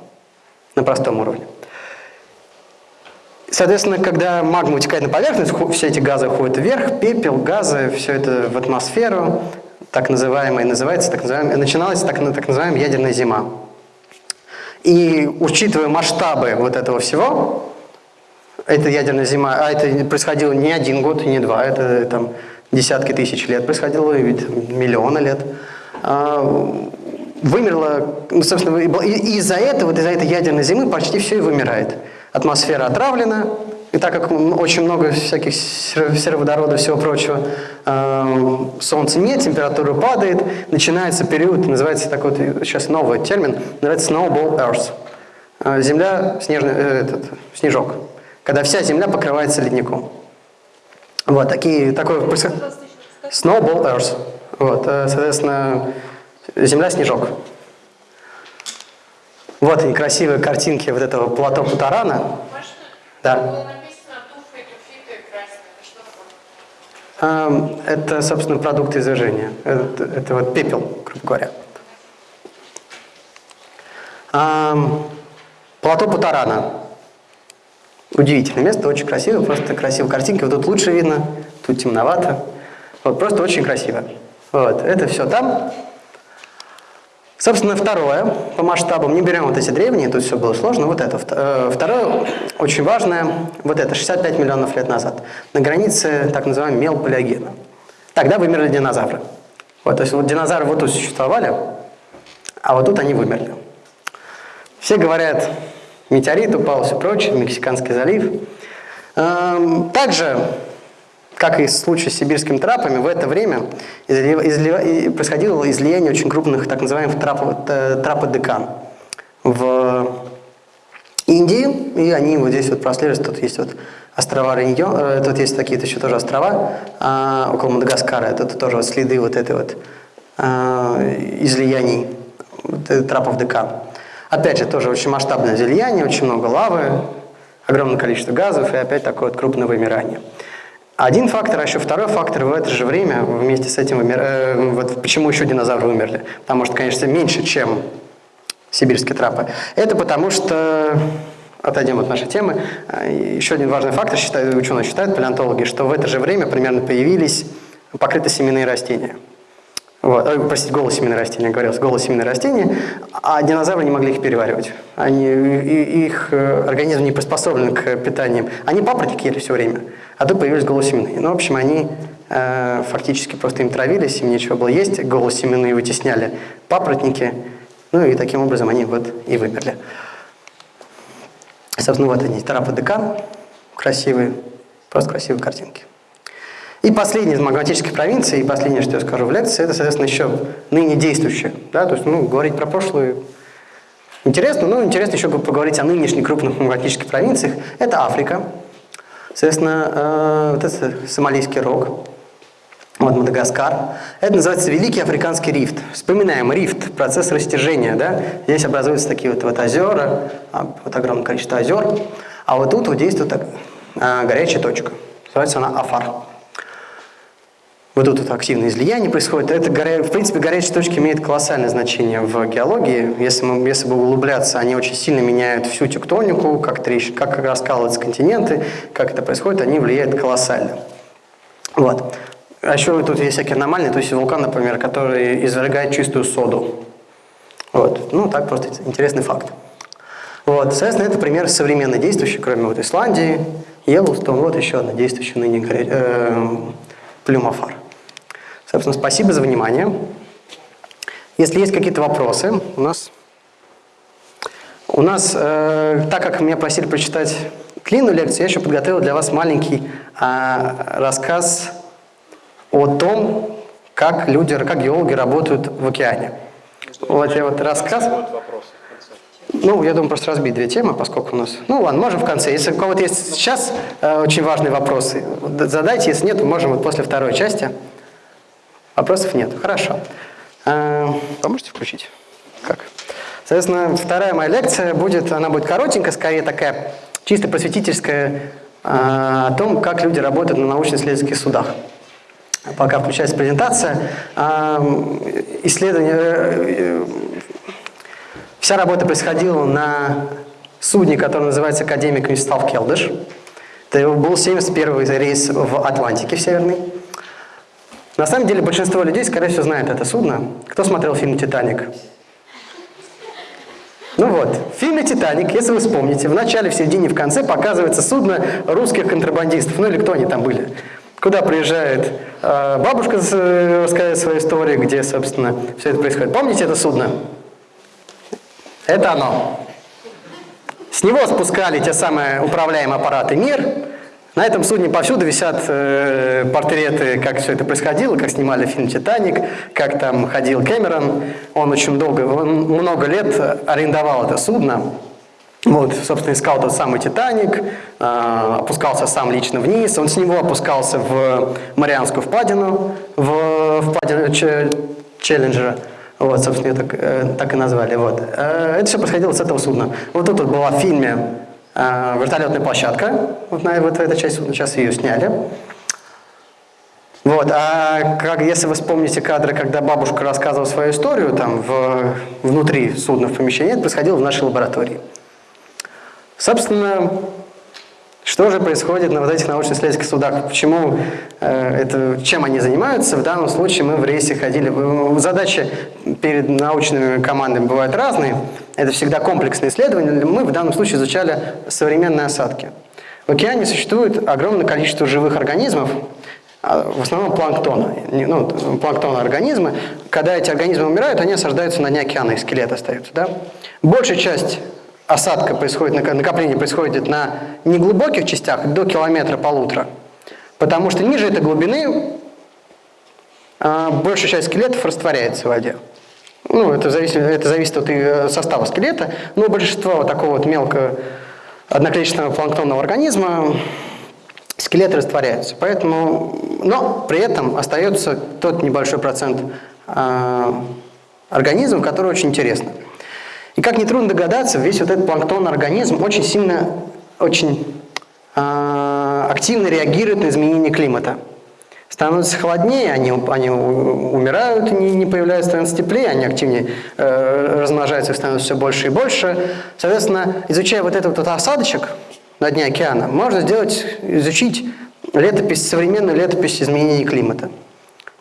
на простом уровне. Соответственно, когда магма утекает на поверхность, все эти газы уходят вверх, пепел, газы, все это в атмосферу, так называемое, называется, так называемое, начиналась так, так называемая ядерная зима. И учитывая масштабы вот этого всего, это ядерная зима, а это происходило не один год, не два, это там десятки тысяч лет происходило, и ведь миллионы лет. А, Вымерло, ну, собственно, из-за этого, из-за этой ядерной зимы почти все и вымирает. Атмосфера отравлена, и так как очень много всяких сер- сероводорода и всего прочего, эм, солнца нет, температура падает, начинается период, называется такой вот, сейчас новый термин, называется snowball earth. Э, Земля, снежный, э, этот, снежок, когда вся земля покрывается ледником. Вот, такие, такое происход- Snowball Earth. Вот, э, соответственно, земля снежок. Вот они, красивые картинки вот этого плато Путарана. Да. Было написано туфли, туфиты красные. Это собственно, продукты извержения. Это, это вот пепел, грубо говоря. Плато Путарана. Удивительное место, очень красиво, просто красивые картинки. Вот тут лучше видно, тут темновато. Вот, просто очень красиво. Вот, это все там. Собственно, второе, по масштабам, не берем вот эти древние, тут все было сложно, вот это. Э, Второе, очень важное, вот это, 65 миллионов лет назад, на границе так называемого мелполиогена. Тогда вымерли динозавры. Вот, то есть вот динозавры вот тут существовали, а вот тут они вымерли. Все говорят, метеорит упал, все прочее, Мексиканский залив. Эм, Также, как и в случае с сибирскими трапами, в это время происходило излияние очень крупных так называемых трапов, э, траподекан в Индии, и они вот здесь вот прослеживаются, тут есть вот острова Риньон, э, тут есть такие еще тоже острова а, около Мадагаскара, это тоже вот следы вот этой вот а, излияний вот, трапов Декан. Опять же, тоже очень масштабное излияние, очень много лавы, огромное количество газов и опять такое вот крупное вымирание. Один фактор, а еще второй фактор в это же время вместе с этим вымир... э, вот почему еще динозавры вымерли. Потому что, конечно, меньше, чем сибирские трапы. Это потому что, отойдем от нашей темы, э, еще один важный фактор, считают, ученые считают, палеонтологи, что в это же время примерно появились покрытосеменные растения. Вот, ой, простите, голосеменные растения, говорил, голосеменные растения, а динозавры не могли их переваривать. Они, и- их э, организм не приспособлен к питанию. Они папоротники ели все время, а тут появились голосеменные. Ну, в общем, они э, фактически просто им травились, им нечего было есть, голосеменные вытесняли папоротники, ну и таким образом они вот и вымерли. Собственно, вот они, тераподекан, красивые, просто красивые картинки. И последняя из магматических провинций, и последнее, что я скажу в лекции, это, соответственно, еще ныне действующее. Да? То есть, ну, говорить про прошлое интересно, но интересно еще поговорить о нынешних крупных магматических провинциях. Это Африка, соответственно, э, вот это Сомалийский рог, вот Мадагаскар. Это называется Великий Африканский рифт. Вспоминаем рифт, процесс растяжения. Да? Здесь образуются такие вот, вот озера, а, вот огромное количество озер. А вот тут вот действует так, а, горячая точка. Называется она Афар. Вот тут вот активное излияние происходит. Это, в принципе, горячие точки имеют колоссальное значение в геологии. Если, мы, если бы углубляться, они очень сильно меняют всю тектонику, как, трещ... как раскалываются континенты, как это происходит, они влияют колоссально. Вот. А еще тут есть всякие аномальные, то есть вулкан, например, который извергает чистую соду. Вот. Ну, так просто интересный факт. Вот. Соответственно, это пример современной действующей, кроме вот Исландии, Йеллоустон, вот еще одна действующая ныне э, плюмофар. Собственно, спасибо за внимание. Если есть какие-то вопросы, у нас... У нас, э, так как меня просили прочитать длинную лекцию, я еще подготовил для вас маленький а, рассказ о том, как люди, как геологи работают в океане. Вот я вот рассказ. Ну, я думаю, просто разбить две темы, поскольку у нас... Ну, ладно, можем в конце. Если у кого-то есть сейчас э, очень важные вопросы, задайте. Если нет, можем вот после второй части. Вопросов нет. Хорошо. Э, поможете включить? Как? Соответственно, вторая моя лекция будет, она будет коротенькая, скорее такая чисто просветительская, э, о том, как люди работают на научно-исследовательских судах. Пока включается презентация. Э, исследование, э, Вся работа происходила на судне, которое называется «Академик Мстав Келдыш». Это был 71 рейс в Атлантике в Северной. На самом деле большинство людей, скорее всего, знает это судно. Кто смотрел фильм «Титаник»? Ну вот, в фильме «Титаник», если вы вспомните, в начале, в середине, в конце показывается судно русских контрабандистов, ну или кто они там были. Куда приезжает э, бабушка с- рассказать свою историю, где, собственно, все это происходит. Помните это судно? Это оно. С него спускали те самые управляемые аппараты «Мир». На этом судне повсюду висят э, портреты, как все это происходило, как снимали фильм «Титаник», как там ходил Кэмерон. Он очень долго, он много лет арендовал это судно. Вот, собственно, искал тот самый «Титаник», э, опускался сам лично вниз. Он с него опускался в Марианскую впадину, в впадину Че- Челленджера. Вот, собственно, ее так, э, так и назвали. Вот. Э, Это все происходило с этого судна. Вот тут вот была в фильме вертолетная площадка. Вот, на, вот эта часть судна, сейчас ее сняли. Вот, а как, если вы вспомните кадры, когда бабушка рассказывала свою историю, там, в, внутри судна, в помещении, это происходило в нашей лаборатории. Собственно, что же происходит на вот этих научно-исследовательских судах? Почему э, это, чем они занимаются? В данном случае мы в рейсе ходили. Задачи перед научными командами бывают разные. Это всегда комплексные исследования. Мы в данном случае изучали современные осадки. В океане существует огромное количество живых организмов, а в основном планктона. Ну, планктона организмы. Когда эти организмы умирают, они осаждаются на дне океана, их скелет остаются. Да? Большая часть осадка происходит, нак- накопление происходит на неглубоких частях, до километра-полутора. Потому что ниже этой глубины а, большая часть скелетов растворяется в воде. Ну, это зависит, это зависит от э, состава скелета, но большинство такого вот мелкого одноклеточного планктонного организма скелеты растворяются. Поэтому, но при этом остается тот небольшой процент а, организмов, которые очень интересны. И как нетрудно догадаться, весь вот этот планктонный организм очень сильно, очень а, активно реагирует на изменение климата. Становится холоднее, они, они умирают, не, не появляются, становится теплее, они активнее э, размножаются, их все больше и больше. Соответственно, изучая вот этот вот осадочек на дне океана, можно сделать, изучить летопись, современную летопись изменений климата.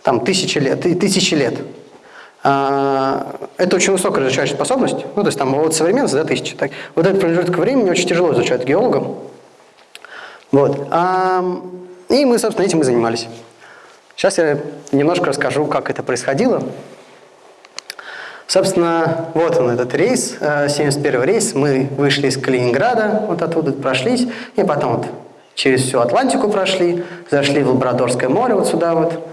Там тысячи лет, тысячи лет. А, Это очень высокая разрешающая способность. Ну, то есть там от современности до тысячи. Так, вот этот промежуток времени очень тяжело изучать геологам. Вот. И мы, собственно, этим и занимались. Сейчас я немножко расскажу, как это происходило. Собственно, вот он этот рейс, э, 71 рейс. Мы вышли из Калининграда, вот оттуда прошлись, и потом вот через всю Атлантику прошли, зашли в Лабрадорское море вот сюда вот,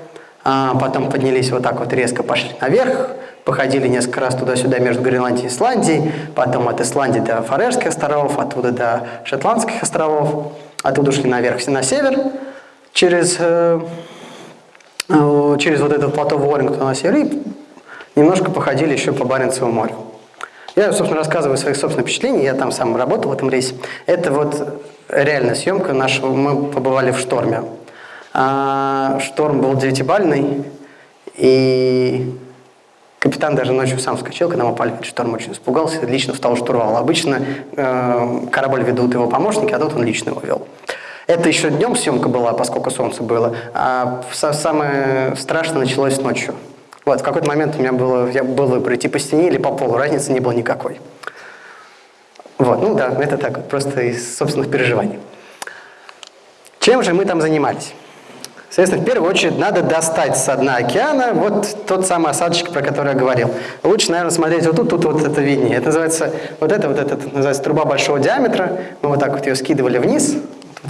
а потом поднялись вот так вот резко, пошли наверх, походили несколько раз туда-сюда между Гренландией и Исландией, потом от Исландии до Фарерских островов, оттуда до Шотландских островов, оттуда шли наверх на север, через, э, э, через вот этот плато Уоррингтона на север, и немножко походили еще по Баренцеву морю. Я, собственно, рассказываю свои собственные впечатления, я там сам работал в этом рейсе. Это вот реальная съемка нашего, мы побывали в шторме. А, шторм был девятибальный, и капитан даже ночью сам вскочил, когда мы упали этот шторм, очень испугался, лично встал штурвал. Обычно э, корабль ведут его помощники, а тут он лично его вел. Это еще днем съемка была, поскольку солнце было, а са- самое страшное началось ночью. Вот, в какой-то момент у меня было, я был выбор, по стене или по полу, разницы не было никакой. Вот, ну да, это так, просто из собственных переживаний. Чем же мы там занимались? Соответственно, в первую очередь надо достать с дна океана вот тот самый осадочек, про который я говорил. Лучше, наверное, смотреть вот тут, тут вот это виднее. Это называется, вот это, вот это, называется труба большого диаметра. Мы вот так вот ее скидывали вниз,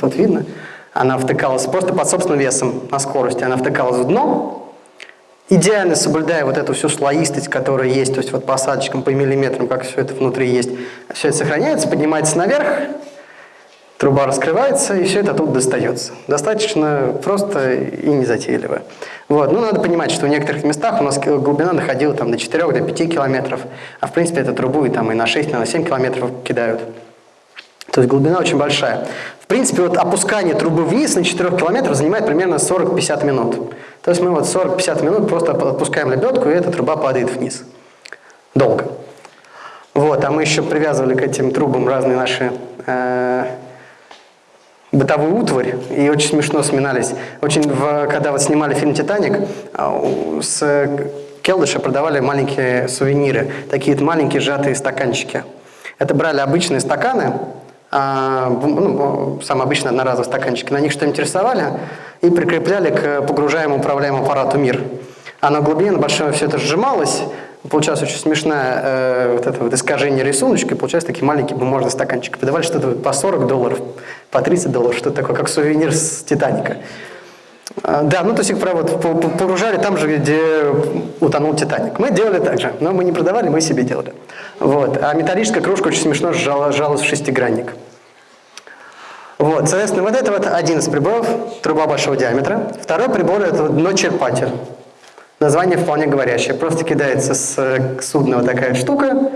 тут видно. Она втыкалась просто под собственным весом на скорости, она втыкалась в дно, идеально соблюдая вот эту всю слоистость, которая есть, то есть вот по осадочкам, по миллиметрам, как все это внутри есть, все это сохраняется, поднимается наверх, труба раскрывается, и все это тут достается. Достаточно просто и незатейливо. Вот. Ну, надо понимать, что в некоторых местах у нас глубина доходила там, до 4 до 5 километров, а в принципе эту трубу и, там, и на 6, и на 7 километров кидают. То есть глубина очень большая. В принципе, вот опускание трубы вниз на 4 километров занимает примерно 40-50 минут. То есть мы вот 40-50 минут просто отпускаем лебедку, и эта труба падает вниз. Долго. Вот, а мы еще привязывали к этим трубам разные наши э, бытовую утварь, и очень смешно сминались. Очень, в, когда вот снимали фильм «Титаник», а, с Келдыша продавали маленькие сувениры, такие маленькие сжатые стаканчики. Это брали обычные стаканы, ну, самые обычные одноразовые стаканчики, на них что-нибудь рисовали и прикрепляли к погружаемому управляемому аппарату «Мир». А на глубине на большой все это сжималось, получалось очень смешное э, вот это вот искажение рисуночка, и получались такие маленькие бумажные стаканчики. Продавали что-то по 40 долларов, по 30 долларов, что-то такое, как сувенир с «Титаника». А, Да, ну то есть их прям вот по- по- погружали там же, где утонул Титаник. Мы делали так же, но мы не продавали, мы себе делали. Вот. А металлическая кружка очень смешно сжала- сжалась в шестигранник. Вот, соответственно, вот это вот один из приборов, труба большого диаметра. Второй прибор – это вот дно-черпатель. Название вполне говорящее. Просто кидается с судна вот такая штука,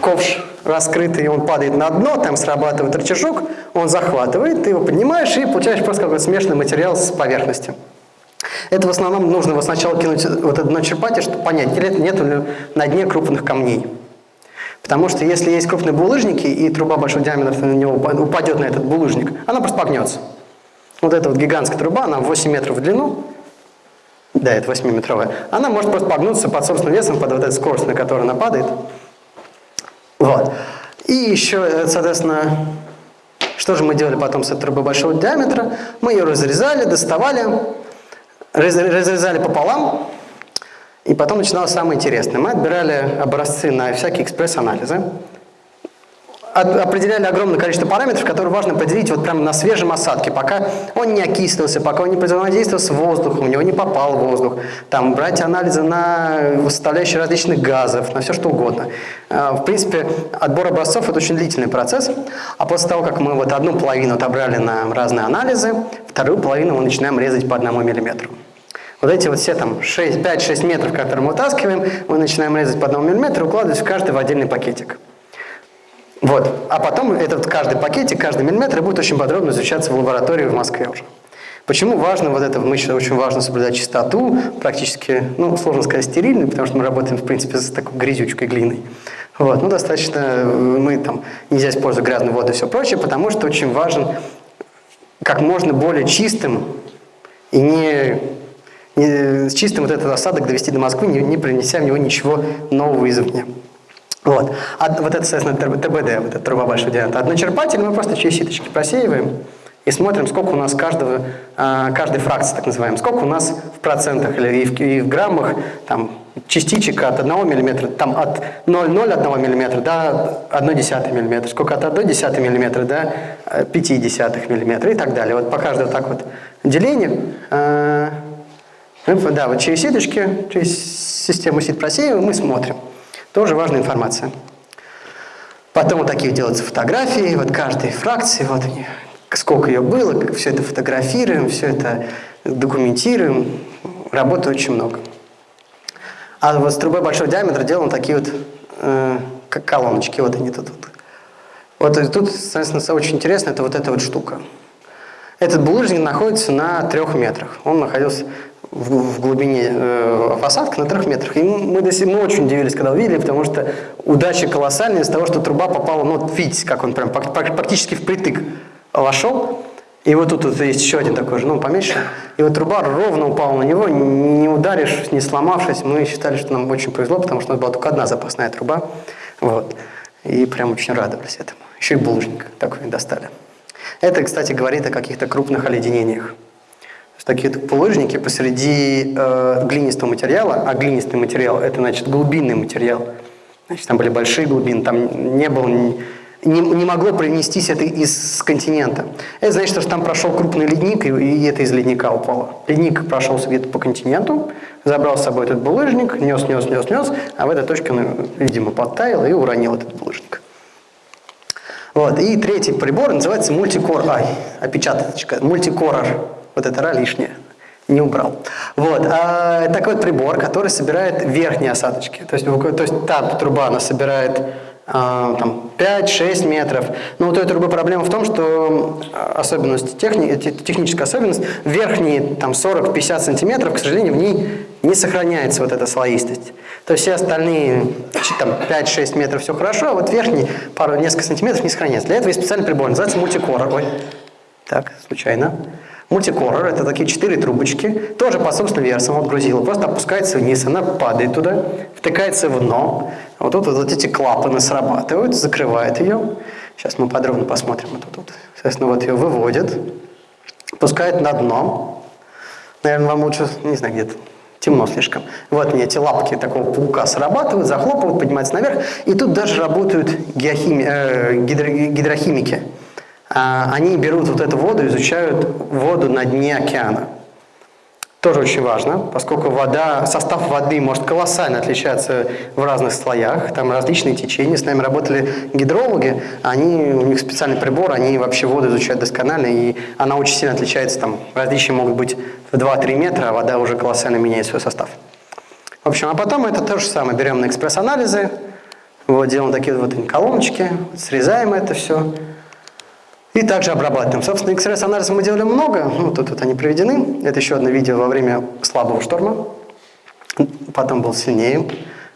ковш раскрытый, он падает на дно, там срабатывает рычажок, он захватывает, ты его поднимаешь и получаешь просто какой-то смешанный материал с поверхности. Это в основном нужно его сначала кинуть вот это дно черпатель, чтобы понять, нет ли на дне крупных камней. Потому что если есть крупные булыжники, и труба большого диаметра на него упа- упадет на этот булыжник, она просто погнется. Вот эта вот гигантская труба, она 8 метров в длину, да, это 8-метровая, она может просто погнуться под собственным весом, под вот эту скорость, на которую она падает. Вот. И еще, э, соответственно, что же мы делали потом с этой трубой большого диаметра? Мы ее разрезали, доставали, раз- разрезали пополам, и потом начиналось самое интересное. Мы отбирали образцы на всякие экспресс-анализы, определяли огромное количество параметров, которые важно определить вот прямо на свежем осадке, пока он не окислился, пока он не взаимодействовал с воздухом, у него не попал воздух. Там брать анализы на составляющие различных газов, на все что угодно. А, В принципе, отбор образцов – это очень длительный процесс. А после того, как мы вот одну половину отобрали на разные анализы, вторую половину мы начинаем резать по одному миллиметру. Вот эти вот все там 6, 5-6 метров, которые мы вытаскиваем, мы начинаем резать по одному миллиметру, укладывать в каждый в отдельный пакетик. Вот. А потом этот каждый пакетик, каждый миллиметр будет очень подробно изучаться в лаборатории в Москве уже. Почему важно вот это, мы считаем, очень важно соблюдать чистоту, практически, ну, сложно сказать, стерильную, потому что мы работаем, в принципе, с такой грязючкой глиной. Вот, ну, достаточно, э, мы там, нельзя использовать грязную воду и все прочее, потому что очень важен как можно более чистым и не, не чистым вот этот осадок довести до Москвы, не, не принеся в него ничего нового извне. Вот. А вот это, соответственно, ТБ- ТБД, вот эта труба большого диаметра. Одночерпатель мы просто через ситочки просеиваем и смотрим, сколько у нас каждого, а, каждой фракции, так называемой, сколько у нас в процентах или и в, и в граммах там, частичек от 1 мм, там от 0,01 мм до 1,1 мм, сколько от 1,1 мм до 0,5 мм и так далее. Вот по каждому так вот делению а, да, вот через сеточки, через систему сит просеиваем, мы смотрим. Тоже важная информация. Потом вот такие делаются фотографии, вот каждой фракции, вот они, сколько ее было, все это фотографируем, все это документируем. Работы очень много. А вот с трубой большого диаметра делаем такие вот э, колоночки, вот они тут. Вот, вот и тут, соответственно, очень интересно, это вот эта вот штука. Этот булыжник находится на трех метрах. Он находился в, глубине э, посадки на трех метрах. И мы, до сих, мы очень удивились, когда увидели, потому что удача колоссальная из того, что труба попала, ну, вот видите, как он прям практически впритык вошел. И вот тут вот есть еще один такой же, ну, поменьше. И вот труба ровно упала на него, не ударишь, не сломавшись. Мы считали, что нам очень повезло, потому что у нас была только одна запасная труба. Вот. И прям очень радовались этому. Еще и булыжник такой достали. Это, кстати, говорит о каких-то крупных оледенениях. То есть такие булыжники посреди э, глинистого материала, а глинистый материал – это, значит, глубинный материал. Значит, там были большие глубины, там не было, не, не могло принестись это из континента. Это значит, что там прошел крупный ледник, и, и это из ледника упало. Ледник прошелся где-то по континенту, забрал с собой этот булыжник, нес, нес, нес, нес, а в этой точке он, видимо, подтаял и уронил этот булыжник. Вот. И третий прибор называется мультикор, ай, опечаточка, мультикорор. Вот это ра лишнее, не убрал. Вот. А, такой вот прибор, который собирает верхние осадочки. То есть, то есть та труба, она собирает а, там, 5-6 метров. Но у той трубы проблема в том, что а, особенность, техни, те- техническая особенность, верхние там, 40-50 сантиметров, к сожалению, в ней не сохраняется вот эта слоистость. То есть все остальные там, 5-6 метров все хорошо, а вот верхний пару, несколько сантиметров не сохраняется. Для этого есть специальный прибор, называется мультикорор. Ой. Так, случайно. Мультикоррор – это такие четыре трубочки, тоже по собственным версам вот грузила. Просто опускается вниз, она падает туда, втыкается в дно. Вот тут вот эти клапаны срабатывают, закрывает ее. Сейчас мы подробно посмотрим. Вот тут, соответственно, вот ее выводят, пускает на дно. Наверное, вам лучше, не знаю, где-то темно слишком. Вот мне эти лапки такого паука срабатывают, захлопывают, поднимаются наверх. И тут даже работают э, гидро, гидрохимики. А, они берут вот эту воду, изучают воду на дне океана. Тоже очень важно, поскольку вода, состав воды может колоссально отличаться в разных слоях, там различные течения. С нами работали гидрологи, они, у них специальный прибор, они вообще воду изучают досконально, и она очень сильно отличается, там различия могут быть в 2-3 метра, а вода уже колоссально меняет свой состав. В общем, а потом это то же самое, берем на экспресс-анализы, вот, делаем такие вот колоночки, срезаем это все, и также обрабатываем. Собственно, XRS-анализа мы делали много, ну, тут вот они приведены. Это еще одно видео во время слабого шторма, потом был сильнее.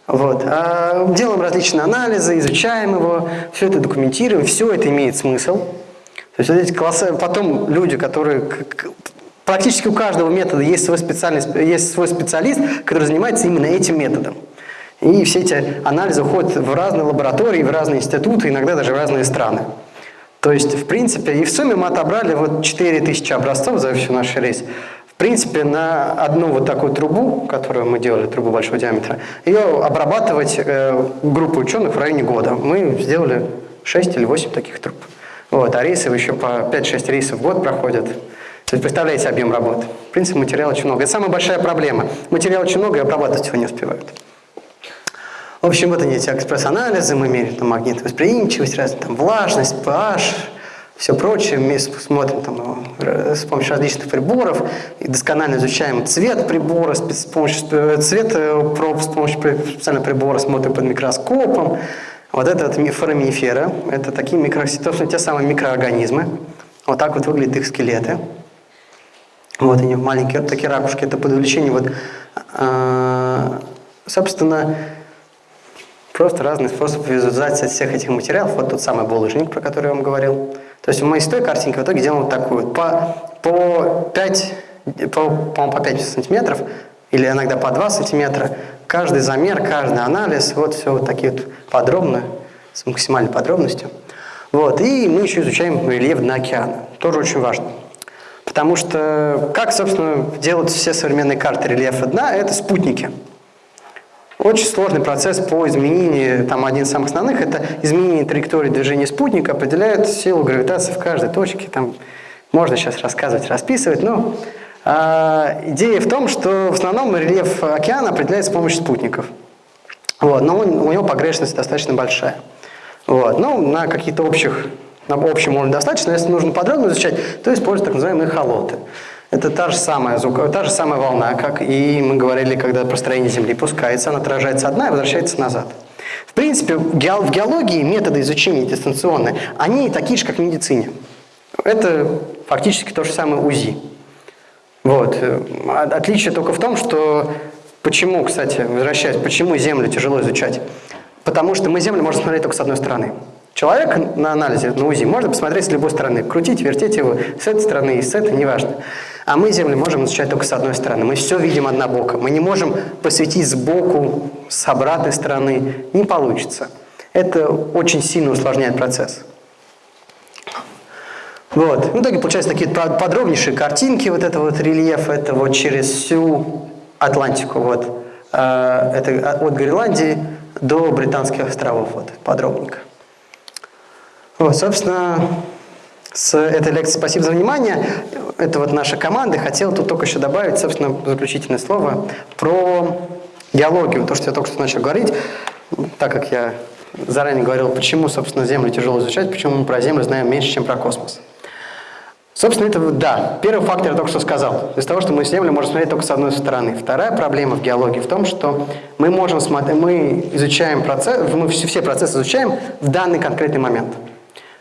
Вот. А делаем различные анализы, изучаем его, все это документируем, все это имеет смысл. То есть вот эти классы, потом люди, которые практически у каждого метода есть свой, специальность, есть свой специалист, который занимается именно этим методом. И все эти анализы уходят в разные лаборатории, в разные институты, иногда даже в разные страны. То есть, в принципе, и в сумме мы отобрали вот 4000 образцов за всю наш рейс. В принципе, на одну вот такую трубу, которую мы делали, трубу большого диаметра, ее обрабатывать э, группу ученых в районе года. Мы сделали 6 или 8 таких труб. Вот, а рейсы еще по 5-6 рейсов в год проходят. То есть представляете объем работы. В принципе, материала очень много. Это самая большая проблема. Материала очень много и обрабатывать его не успевают. В общем, вот они эти экспресс-анализы, мы меряем там магнитовосприимчивость, разную там влажность, pH, все прочее. Мы смотрим там, э, с помощью различных приборов и досконально изучаем цвет прибора, с помощью э, цвет э, проб, с помощью специального прибора смотрим под микроскопом. Вот это вот фораминифера, это такие микро, собственно, те самые микроорганизмы. Вот так вот выглядят их скелеты. Вот они маленькие вот такие ракушки, это под увеличением вот, собственно, Просто разные способы визуализации всех этих материалов. Вот тот самый булыжник, про который я вам говорил. То есть мы из той картинки в итоге делаем вот такую. По, по 5, по, по, по 5 сантиметров или иногда по 2 сантиметра. Каждый замер, каждый анализ, вот все вот такие вот подробно, с максимальной подробностью. Вот. И мы еще изучаем рельеф дна океана. Тоже очень важно. Потому что как, собственно, делают все современные карты рельефа дна, это спутники. Очень сложный процесс по изменению, там один из самых основных, это изменение траектории движения спутника, определяет силу гравитации в каждой точке. Там можно сейчас рассказывать, расписывать, но э, идея в том, что в основном рельеф океана определяется с помощью спутников. Вот, но он, у него погрешность достаточно большая. Вот, ну, на какие-то общих, на общем уровне достаточно, если нужно подробно изучать, то используют так называемые холоты. Это та же, самая звук, та же самая волна, как и мы говорили, когда простроение Земли пускается, она отражается одна и возвращается назад. В принципе, в геологии методы изучения дистанционные, они такие же, как в медицине. Это фактически то же самое УЗИ. Вот. Отличие только в том, что почему, кстати, возвращаясь, почему Землю тяжело изучать? Потому что мы Землю можем смотреть только с одной стороны. Человек на анализе, на УЗИ, можно посмотреть с любой стороны, крутить, вертеть его с этой стороны и с этой, неважно. А мы Землю можем изучать только с одной стороны. Мы все видим однобоко. Мы не можем посветить сбоку, с обратной стороны. Не получится. Это очень сильно усложняет процесс. Вот. В итоге получаются такие подробнейшие картинки вот этого вот рельефа. Это вот через всю Атлантику. Вот. А, это от Гренландии до Британских островов. Вот, подробненько. Вот, собственно, с этой лекции спасибо за внимание. Это вот наша команда. Хотел тут только еще добавить, собственно, заключительное слово про геологию. То, что я только что начал говорить, так как я заранее говорил, почему, собственно, Землю тяжело изучать, почему мы про Землю знаем меньше, чем про космос. Собственно, это, да, первый фактор я только что сказал. Из того, что мы Землю можем смотреть только с одной стороны. Вторая проблема в геологии в том, что мы можем смотреть, мы изучаем процесс, мы все процессы изучаем в данный конкретный момент.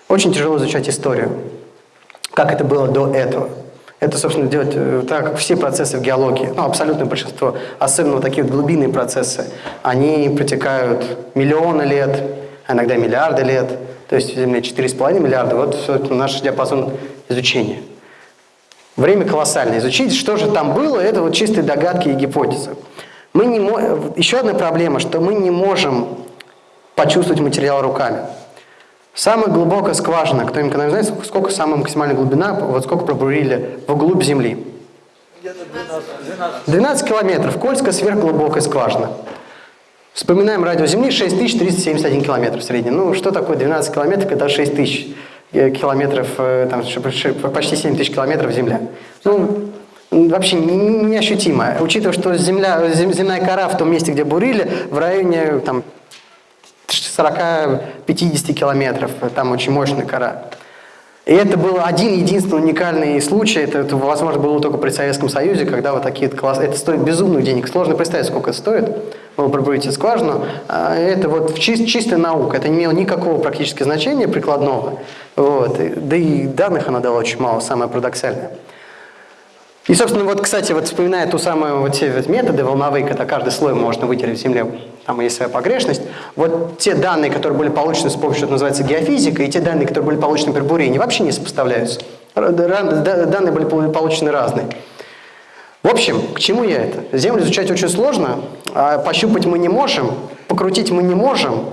Очень тяжело изучать историю, как это было до этого. Это, собственно, делать э, так, как все процессы в геологии, ну, абсолютное большинство, особенно вот такие вот глубинные процессы, они протекают миллионы лет, а иногда миллиарды лет. то есть Земля 4,5 миллиарда, вот наш диапазон изучения. Время колоссальное. Изучить, что же там было, это вот чистые догадки и гипотезы. Мы не мо... Еще одна проблема, что мы не можем почувствовать материал руками. Самая глубокая скважина, кто-нибудь когда знает, сколько самая максимальная глубина, вот сколько пробурили вглубь Земли? Где-то 12, 12. 12 километров, Кольская сверхглубокая скважина. Вспоминаем радио Земли 6371 километр в среднем. Ну, что такое 12 километров, когда 6000 э, километров, э, там, почти 7000 километров Земля? Ну, вообще не- неощутимо. Учитывая, что земля, зем- земная кора в том месте, где бурили, в районе там, 40-50 километров, там очень мощная кора. И это был один единственный уникальный случай, это, это, возможно было только при Советском Союзе, когда вот такие вот класс... это стоит безумных денег, сложно представить, сколько это стоит, вы пробуете скважину, А это вот чис- чистая наука, это не имело никакого практически значения прикладного, вот. Да и данных она дала очень мало, самое парадоксальное. И, собственно, вот, кстати, вот вспоминая ту самую вот те вот методы волновые, когда каждый слой можно вытереть в земле, там есть своя погрешность, вот те данные, которые были получены с помощью, что называется, геофизика, и те данные, которые были получены при бурении, вообще не сопоставляются. Данные были пол- получены разные. В общем, к чему я это? Землю изучать очень сложно, а пощупать мы не можем, покрутить мы не можем,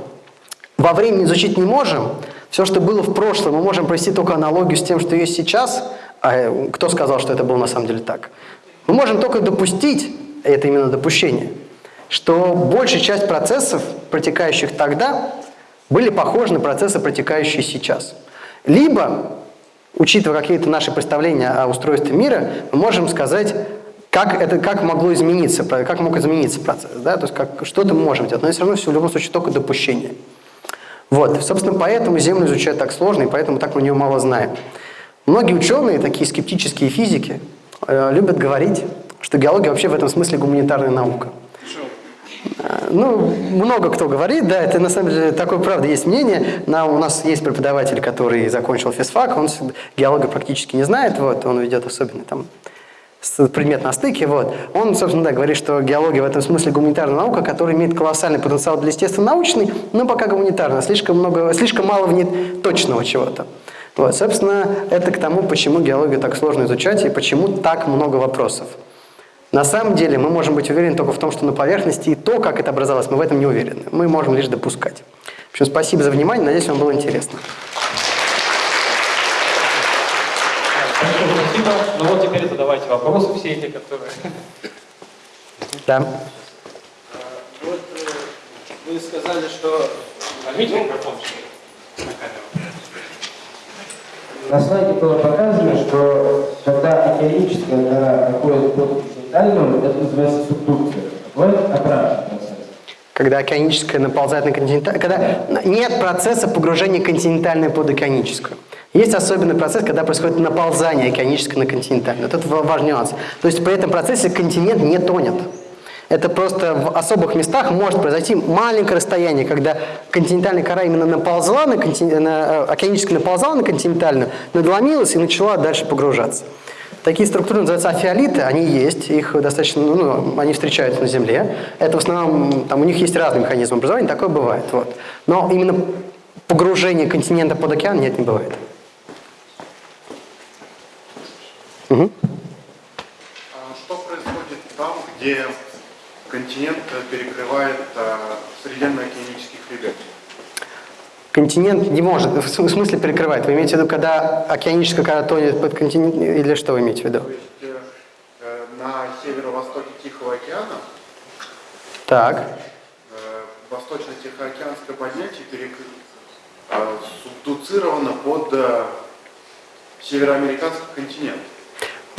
во времени изучить не можем. Все, что было в прошлом, мы можем провести только аналогию с тем, что есть сейчас. А э, кто сказал, что это было на самом деле так? Мы можем только допустить, это именно допущение, что большая часть процессов, протекающих тогда, были похожи на процессы, протекающие сейчас. Либо, учитывая какие-то наши представления о устройстве мира, мы можем сказать, как, это, как могло измениться, как мог измениться процесс, да? то есть как, что-то можем делать, но все равно все в любом случае только допущение. Вот, собственно, поэтому Землю изучать так сложно, и поэтому так мы нее мало знаем. Многие ученые, такие скептические физики, э, любят говорить, что геология вообще в этом смысле гуманитарная наука. Э, Ну, много кто говорит, да, это на самом деле такое, правда, есть мнение. На, у нас есть преподаватель, который закончил физфак, он геолога практически не знает, вот, он ведет особенно там предмет на стыке, вот. Он, собственно, да, говорит, что геология в этом смысле гуманитарная наука, которая имеет колоссальный потенциал для естественно-научной, но пока гуманитарная, слишком, много, слишком мало в ней точного чего-то. Вот, собственно, это к тому, почему геологию так сложно изучать и почему так много вопросов. На самом деле мы можем быть уверены только в том, что на поверхности и то, как это образовалось, мы в этом не уверены. Мы можем лишь допускать. В общем, спасибо за внимание, надеюсь, вам было интересно. Спасибо. Ну вот теперь задавайте вопросы все эти, которые... Да. Вот э, вы сказали, что Возьмите микрофон на камеру. На слайде было показано, что когда океаническая гора проходит под континентальную, это называется субдукция. Бывает обратный процесс. Когда океаническая наползает на континентальную, когда нет процесса погружения континентальной под океаническую. Есть особенный процесс, когда происходит наползание океанической на континентальную. Вот это ва- важный нюанс. То есть при этом процессе континент не тонет. Это просто в особых местах может произойти маленькое расстояние, когда континентальная кора именно наползла на, контин- на э, океаническая наползала на континентальную, надломилась и начала дальше погружаться. Такие структуры называются афиолиты, они есть, их достаточно, ну, они встречаются на Земле. Это в основном, там у них есть разные механизмы образования, такое бывает. Вот. Но именно погружение континента под океан нет, не бывает. А Что происходит там, где континент перекрывает а, Срединно-океанический хребет? Континент не может, в см- в смысле перекрывает. Вы имеете в виду, когда океаническая кора тонет под континент, или что вы имеете в виду? То есть э, э, на северо-востоке Тихого океана Так. э, восточно-тихоокеанское поднятие перек... а, субдуцировано под э, североамериканский континент.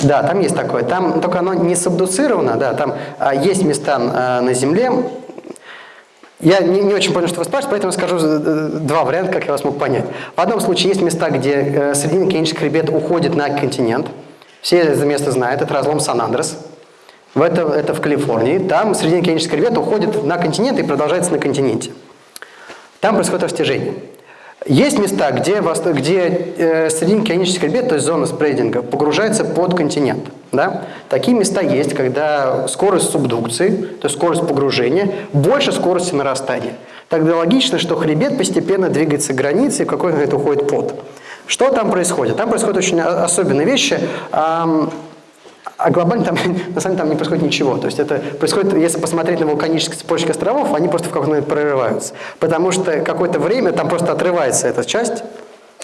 Да, там есть такое. Там только оно не сабдуцировано, да, там а, есть места а, на Земле. Я не, не очень понял, что вы спрашиваете, поэтому скажу э, два варианта, как я вас мог понять. В одном случае есть места, где э, Срединно-океанический хребет уходит на континент. Все это место знают, это разлом Сан-Андрес. В это, это в Калифорнии. Там Срединно-океанический хребет уходит на континент и продолжается на континенте. Там происходит растяжение. Есть места, где, где э, срединно-океанический хребет, то есть зона спрейдинга, погружается под континент. Да? Такие места есть, когда скорость субдукции, то есть скорость погружения, больше скорости нарастания. Тогда логично, что хребет постепенно двигается к границе, и в какой момент уходит под. Что там происходит? Там происходят очень о- особенные вещи. Ам, а глобально там, на самом деле, там не происходит ничего. То есть это происходит, если посмотреть на вулканические цепочки островов, они просто в какой-то момент прорываются. Потому что какое-то время там просто отрывается эта часть,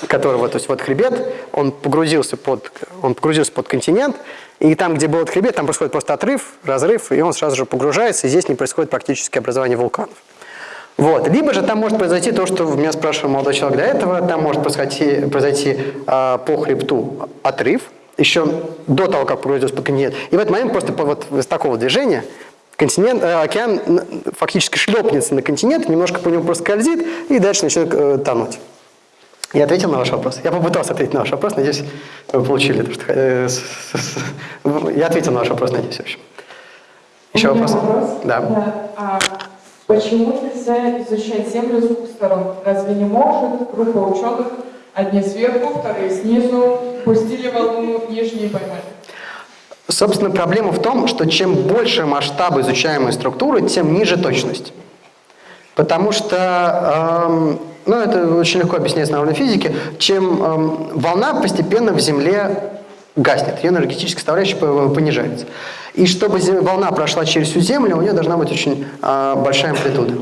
которого, то есть вот хребет, он погрузился под, он погрузился под континент, и там, где был этот хребет, там происходит просто отрыв, разрыв, и он сразу же погружается, и здесь не происходит практически образование вулканов. Вот. Либо же там может произойти то, что меня спрашивал молодой человек до этого, там может произойти, произойти а, по хребту отрыв, еще до того, как под континент. И в этот момент просто вот из такого движения континент, э, океан фактически шлепнется на континент, немножко по нему проскользит и дальше начнет э, тонуть. Я ответил на ваш вопрос. Я попытался ответить на ваш вопрос. Надеюсь, вы получили то, что... э, с- с- с- Я ответил на ваш вопрос, надеюсь, в общем. Еще вопрос? вопрос. Да. А почему нельзя изучать Землю с двух сторон? Разве не может группа ученых, одни сверху, вторые снизу, пустили волну, нижние поймали? Собственно, проблема в том, что чем больше масштаб изучаемой структуры, тем ниже точность. Потому что, эм, ну это очень легко объясняется на уровне физики, чем эм, волна постепенно в Земле гаснет, ее энергетическая составляющая по- понижается. И чтобы волна прошла через всю Землю, у нее должна быть очень э, большая амплитуда.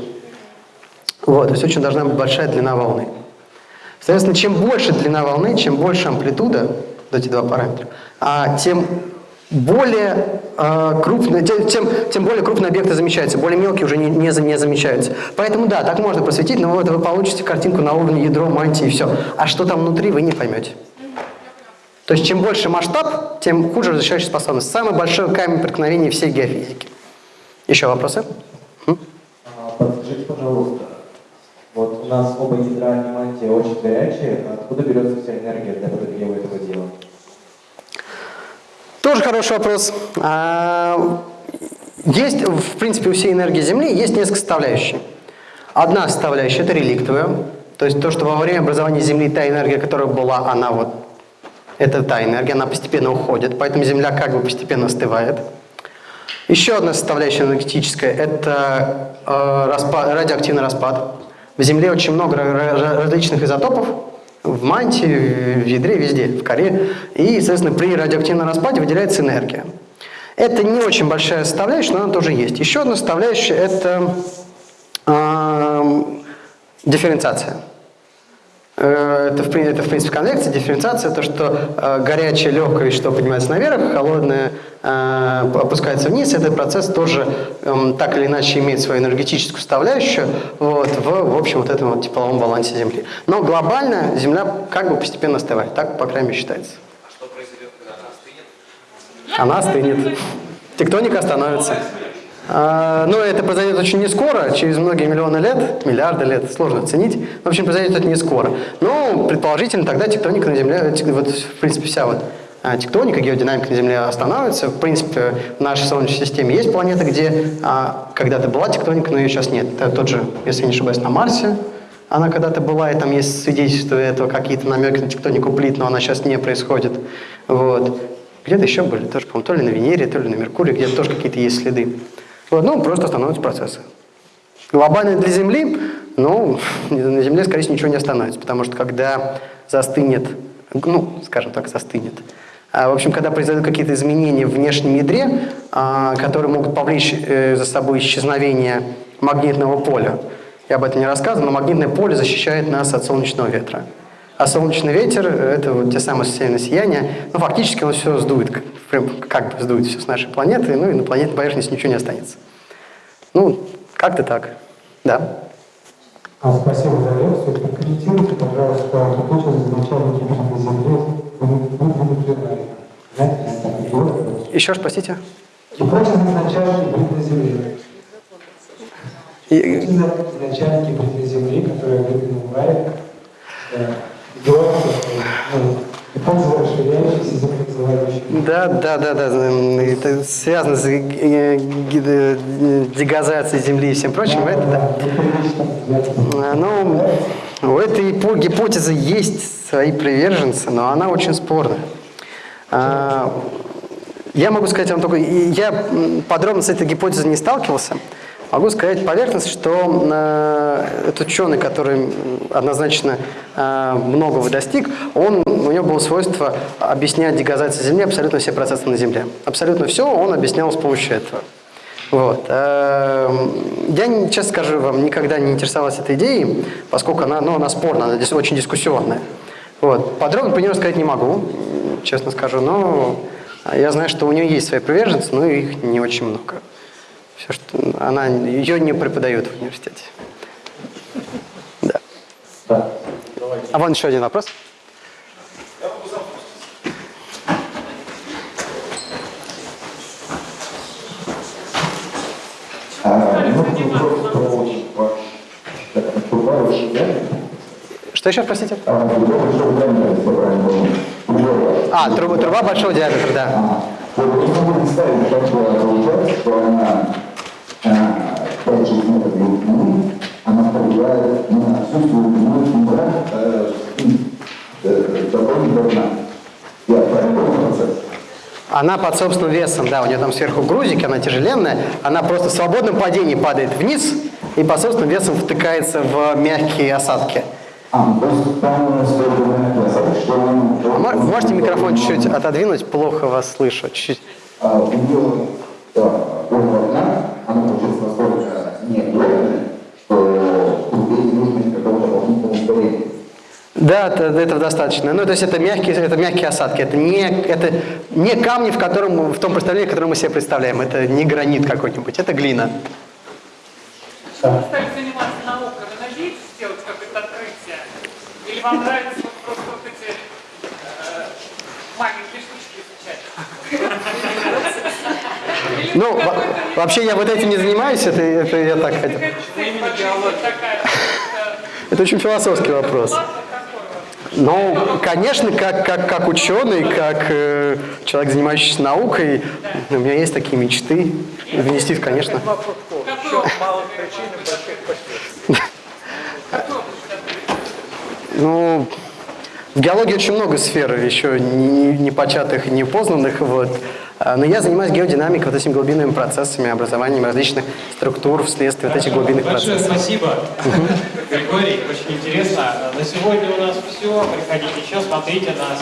Вот, то есть очень должна быть большая длина волны. Соответственно, чем больше длина волны, чем больше амплитуда, вот эти два параметра, а, тем более э, крупные, тем, тем, тем более крупные объекты замечаются, более мелкие уже не, не, не замечаются. Поэтому да, так можно просветить, но вот вы получите картинку на уровне ядро, мантии и все. А что там внутри, вы не поймете. То есть чем больше масштаб, тем хуже разрешающая способность. Самый большой камень преткновения всей геофизики. Еще вопросы? А, Подскажите, пожалуйста, вот у нас оба ядра и очень горячие, откуда берется вся энергия для подогрева этого дела? Тоже хороший вопрос. А, Есть, в принципе, у всей энергии Земли есть несколько составляющих. Одна составляющая – это реликтовая. То есть то, что во время образования Земли та энергия, которая была, она вот, это та энергия, она постепенно уходит, поэтому Земля как бы постепенно остывает. Еще одна составляющая энергетическая – это э, распа- радиоактивный распад. В Земле очень много ра- ра- различных изотопов, в мантии, в ядре, везде, в коре. И, соответственно, при радиоактивном распаде выделяется энергия. Это не очень большая составляющая, но она тоже есть. Еще одна составляющая – это эм, дифференциация. Э, Это в, это, в принципе, конвекция, дифференциация, то, что э, горячее, легкое вещество поднимается наверх, холодное э, опускается вниз. Этот процесс тоже эм, так или иначе имеет свою энергетическую составляющую вот, в, в общем вот этом вот тепловом балансе Земли. Но глобально Земля как бы постепенно остывает, так, по крайней мере, считается. Она остынет. Тектоника остановится. А, Но это произойдет очень не скоро, через многие миллионы лет, миллиарды лет, сложно оценить. В общем, произойдет это не скоро. Но предположительно тогда тектоника на Земле, вот, в принципе, вся вот а, тектоника, геодинамика на Земле остановится. В принципе, в нашей Солнечной системе есть планеты, где а, когда-то была тектоника, но ее сейчас нет. Это тот же, если я не ошибаюсь, на Марсе. Она когда-то была, и там есть свидетельства этого, какие-то намеки на тектонику плит, но она сейчас не происходит. Вот. Где-то еще были, тоже, по-моему, то ли на Венере, то ли на Меркурии, где-то тоже какие-то есть следы. Вот, ну, просто остановятся процессы. Глобально для Земли, ну, на Земле, скорее всего, ничего не остановится, потому что когда застынет, ну, скажем так, застынет, а, в общем, когда произойдут какие-то изменения в внешнем ядре, а, которые могут повлечь э, за собой исчезновение магнитного поля, я об этом не рассказывал, но магнитное поле защищает нас от солнечного ветра. А солнечный ветер – это вот те самые северные сияния. Ну, фактически он все сдует, прям как бы сдует все с нашей планеты, ну и на планетной поверхности ничего не останется. Ну, как-то так. Да. А, спасибо за лекцию. Прокомментируйте, пожалуйста, гипотезу изначально гибели Земли. Знаете, вот. Еще раз, простите. Гипотеза изначально гибели Земли. Гипотеза изначально гибели Земли, которая выдвинул Лайк, Да, да, да, да. Это связано с дегазацией Земли и всем прочим. Это, да. А, Ну, у этой ипо- гипотезы есть свои приверженцы, но она очень спорная. А, Я могу сказать вам только, я подробно с этой гипотезой не сталкивался, могу сказать поверхностно, что э, этот ученый, который однозначно э, многого достиг, он, у него было свойство объяснять дегазацию Земли абсолютно все процессы на Земле. Абсолютно все он объяснял с помощью этого. Вот. Эм, Я, честно скажу вам, никогда не интересовался этой идеей, поскольку она, ну, она спорная, она здесь очень дискуссионная. Вот. Подробно по нее рассказать не могу, честно скажу, но я знаю, что у нее есть свои приверженцы, но их не очень много. Все, что она, ее не преподают в университете. Да. А вон еще один вопрос. Что еще, простите? А, труба, труба большого диаметра, да. Вот я могу представить, как получается, что она через метр длины, она повлияет на всю свою длину мембран до дна. Я правильно процесс? Она под собственным весом, да, у нее там сверху грузик, она тяжеленная, она просто в свободном падении падает вниз и под собственным весом втыкается в мягкие осадки. А, ну. А можете микрофон чуть-чуть отодвинуть? Плохо вас слышу. Чуть-чуть. Она получается настолько неплотная, что трубе не нужно никакого дополнительного ускорения. Да, это, этого достаточно. Ну, то есть это мягкие, это мягкие осадки. Это не, это не камни, в, котором, в том представлении, которое мы себе представляем. Это не гранит какой-нибудь, это глина. Стали заниматься наукой, вы надеетесь сделать какое-то открытие? Или вам нравится вот просто вот эти э, маленькие штучки изучать? Ну, во- вообще я вот этим не занимаюсь, это, это я так хотел. Это очень философский вопрос. Ну, конечно, как, как, как ученый, как э, человек, занимающийся наукой, у меня есть такие мечты. Внести, конечно. Ну, в геологии очень много сфер, еще не, не початых и не познанных. Вот. А, Но я занимаюсь геодинамикой, вот этими глубинными процессами, образованием различных структур вследствие вот этих глубинных Большое процессов. спасибо, Григорий, очень интересно. На сегодня у нас все. Приходите еще, смотрите нас.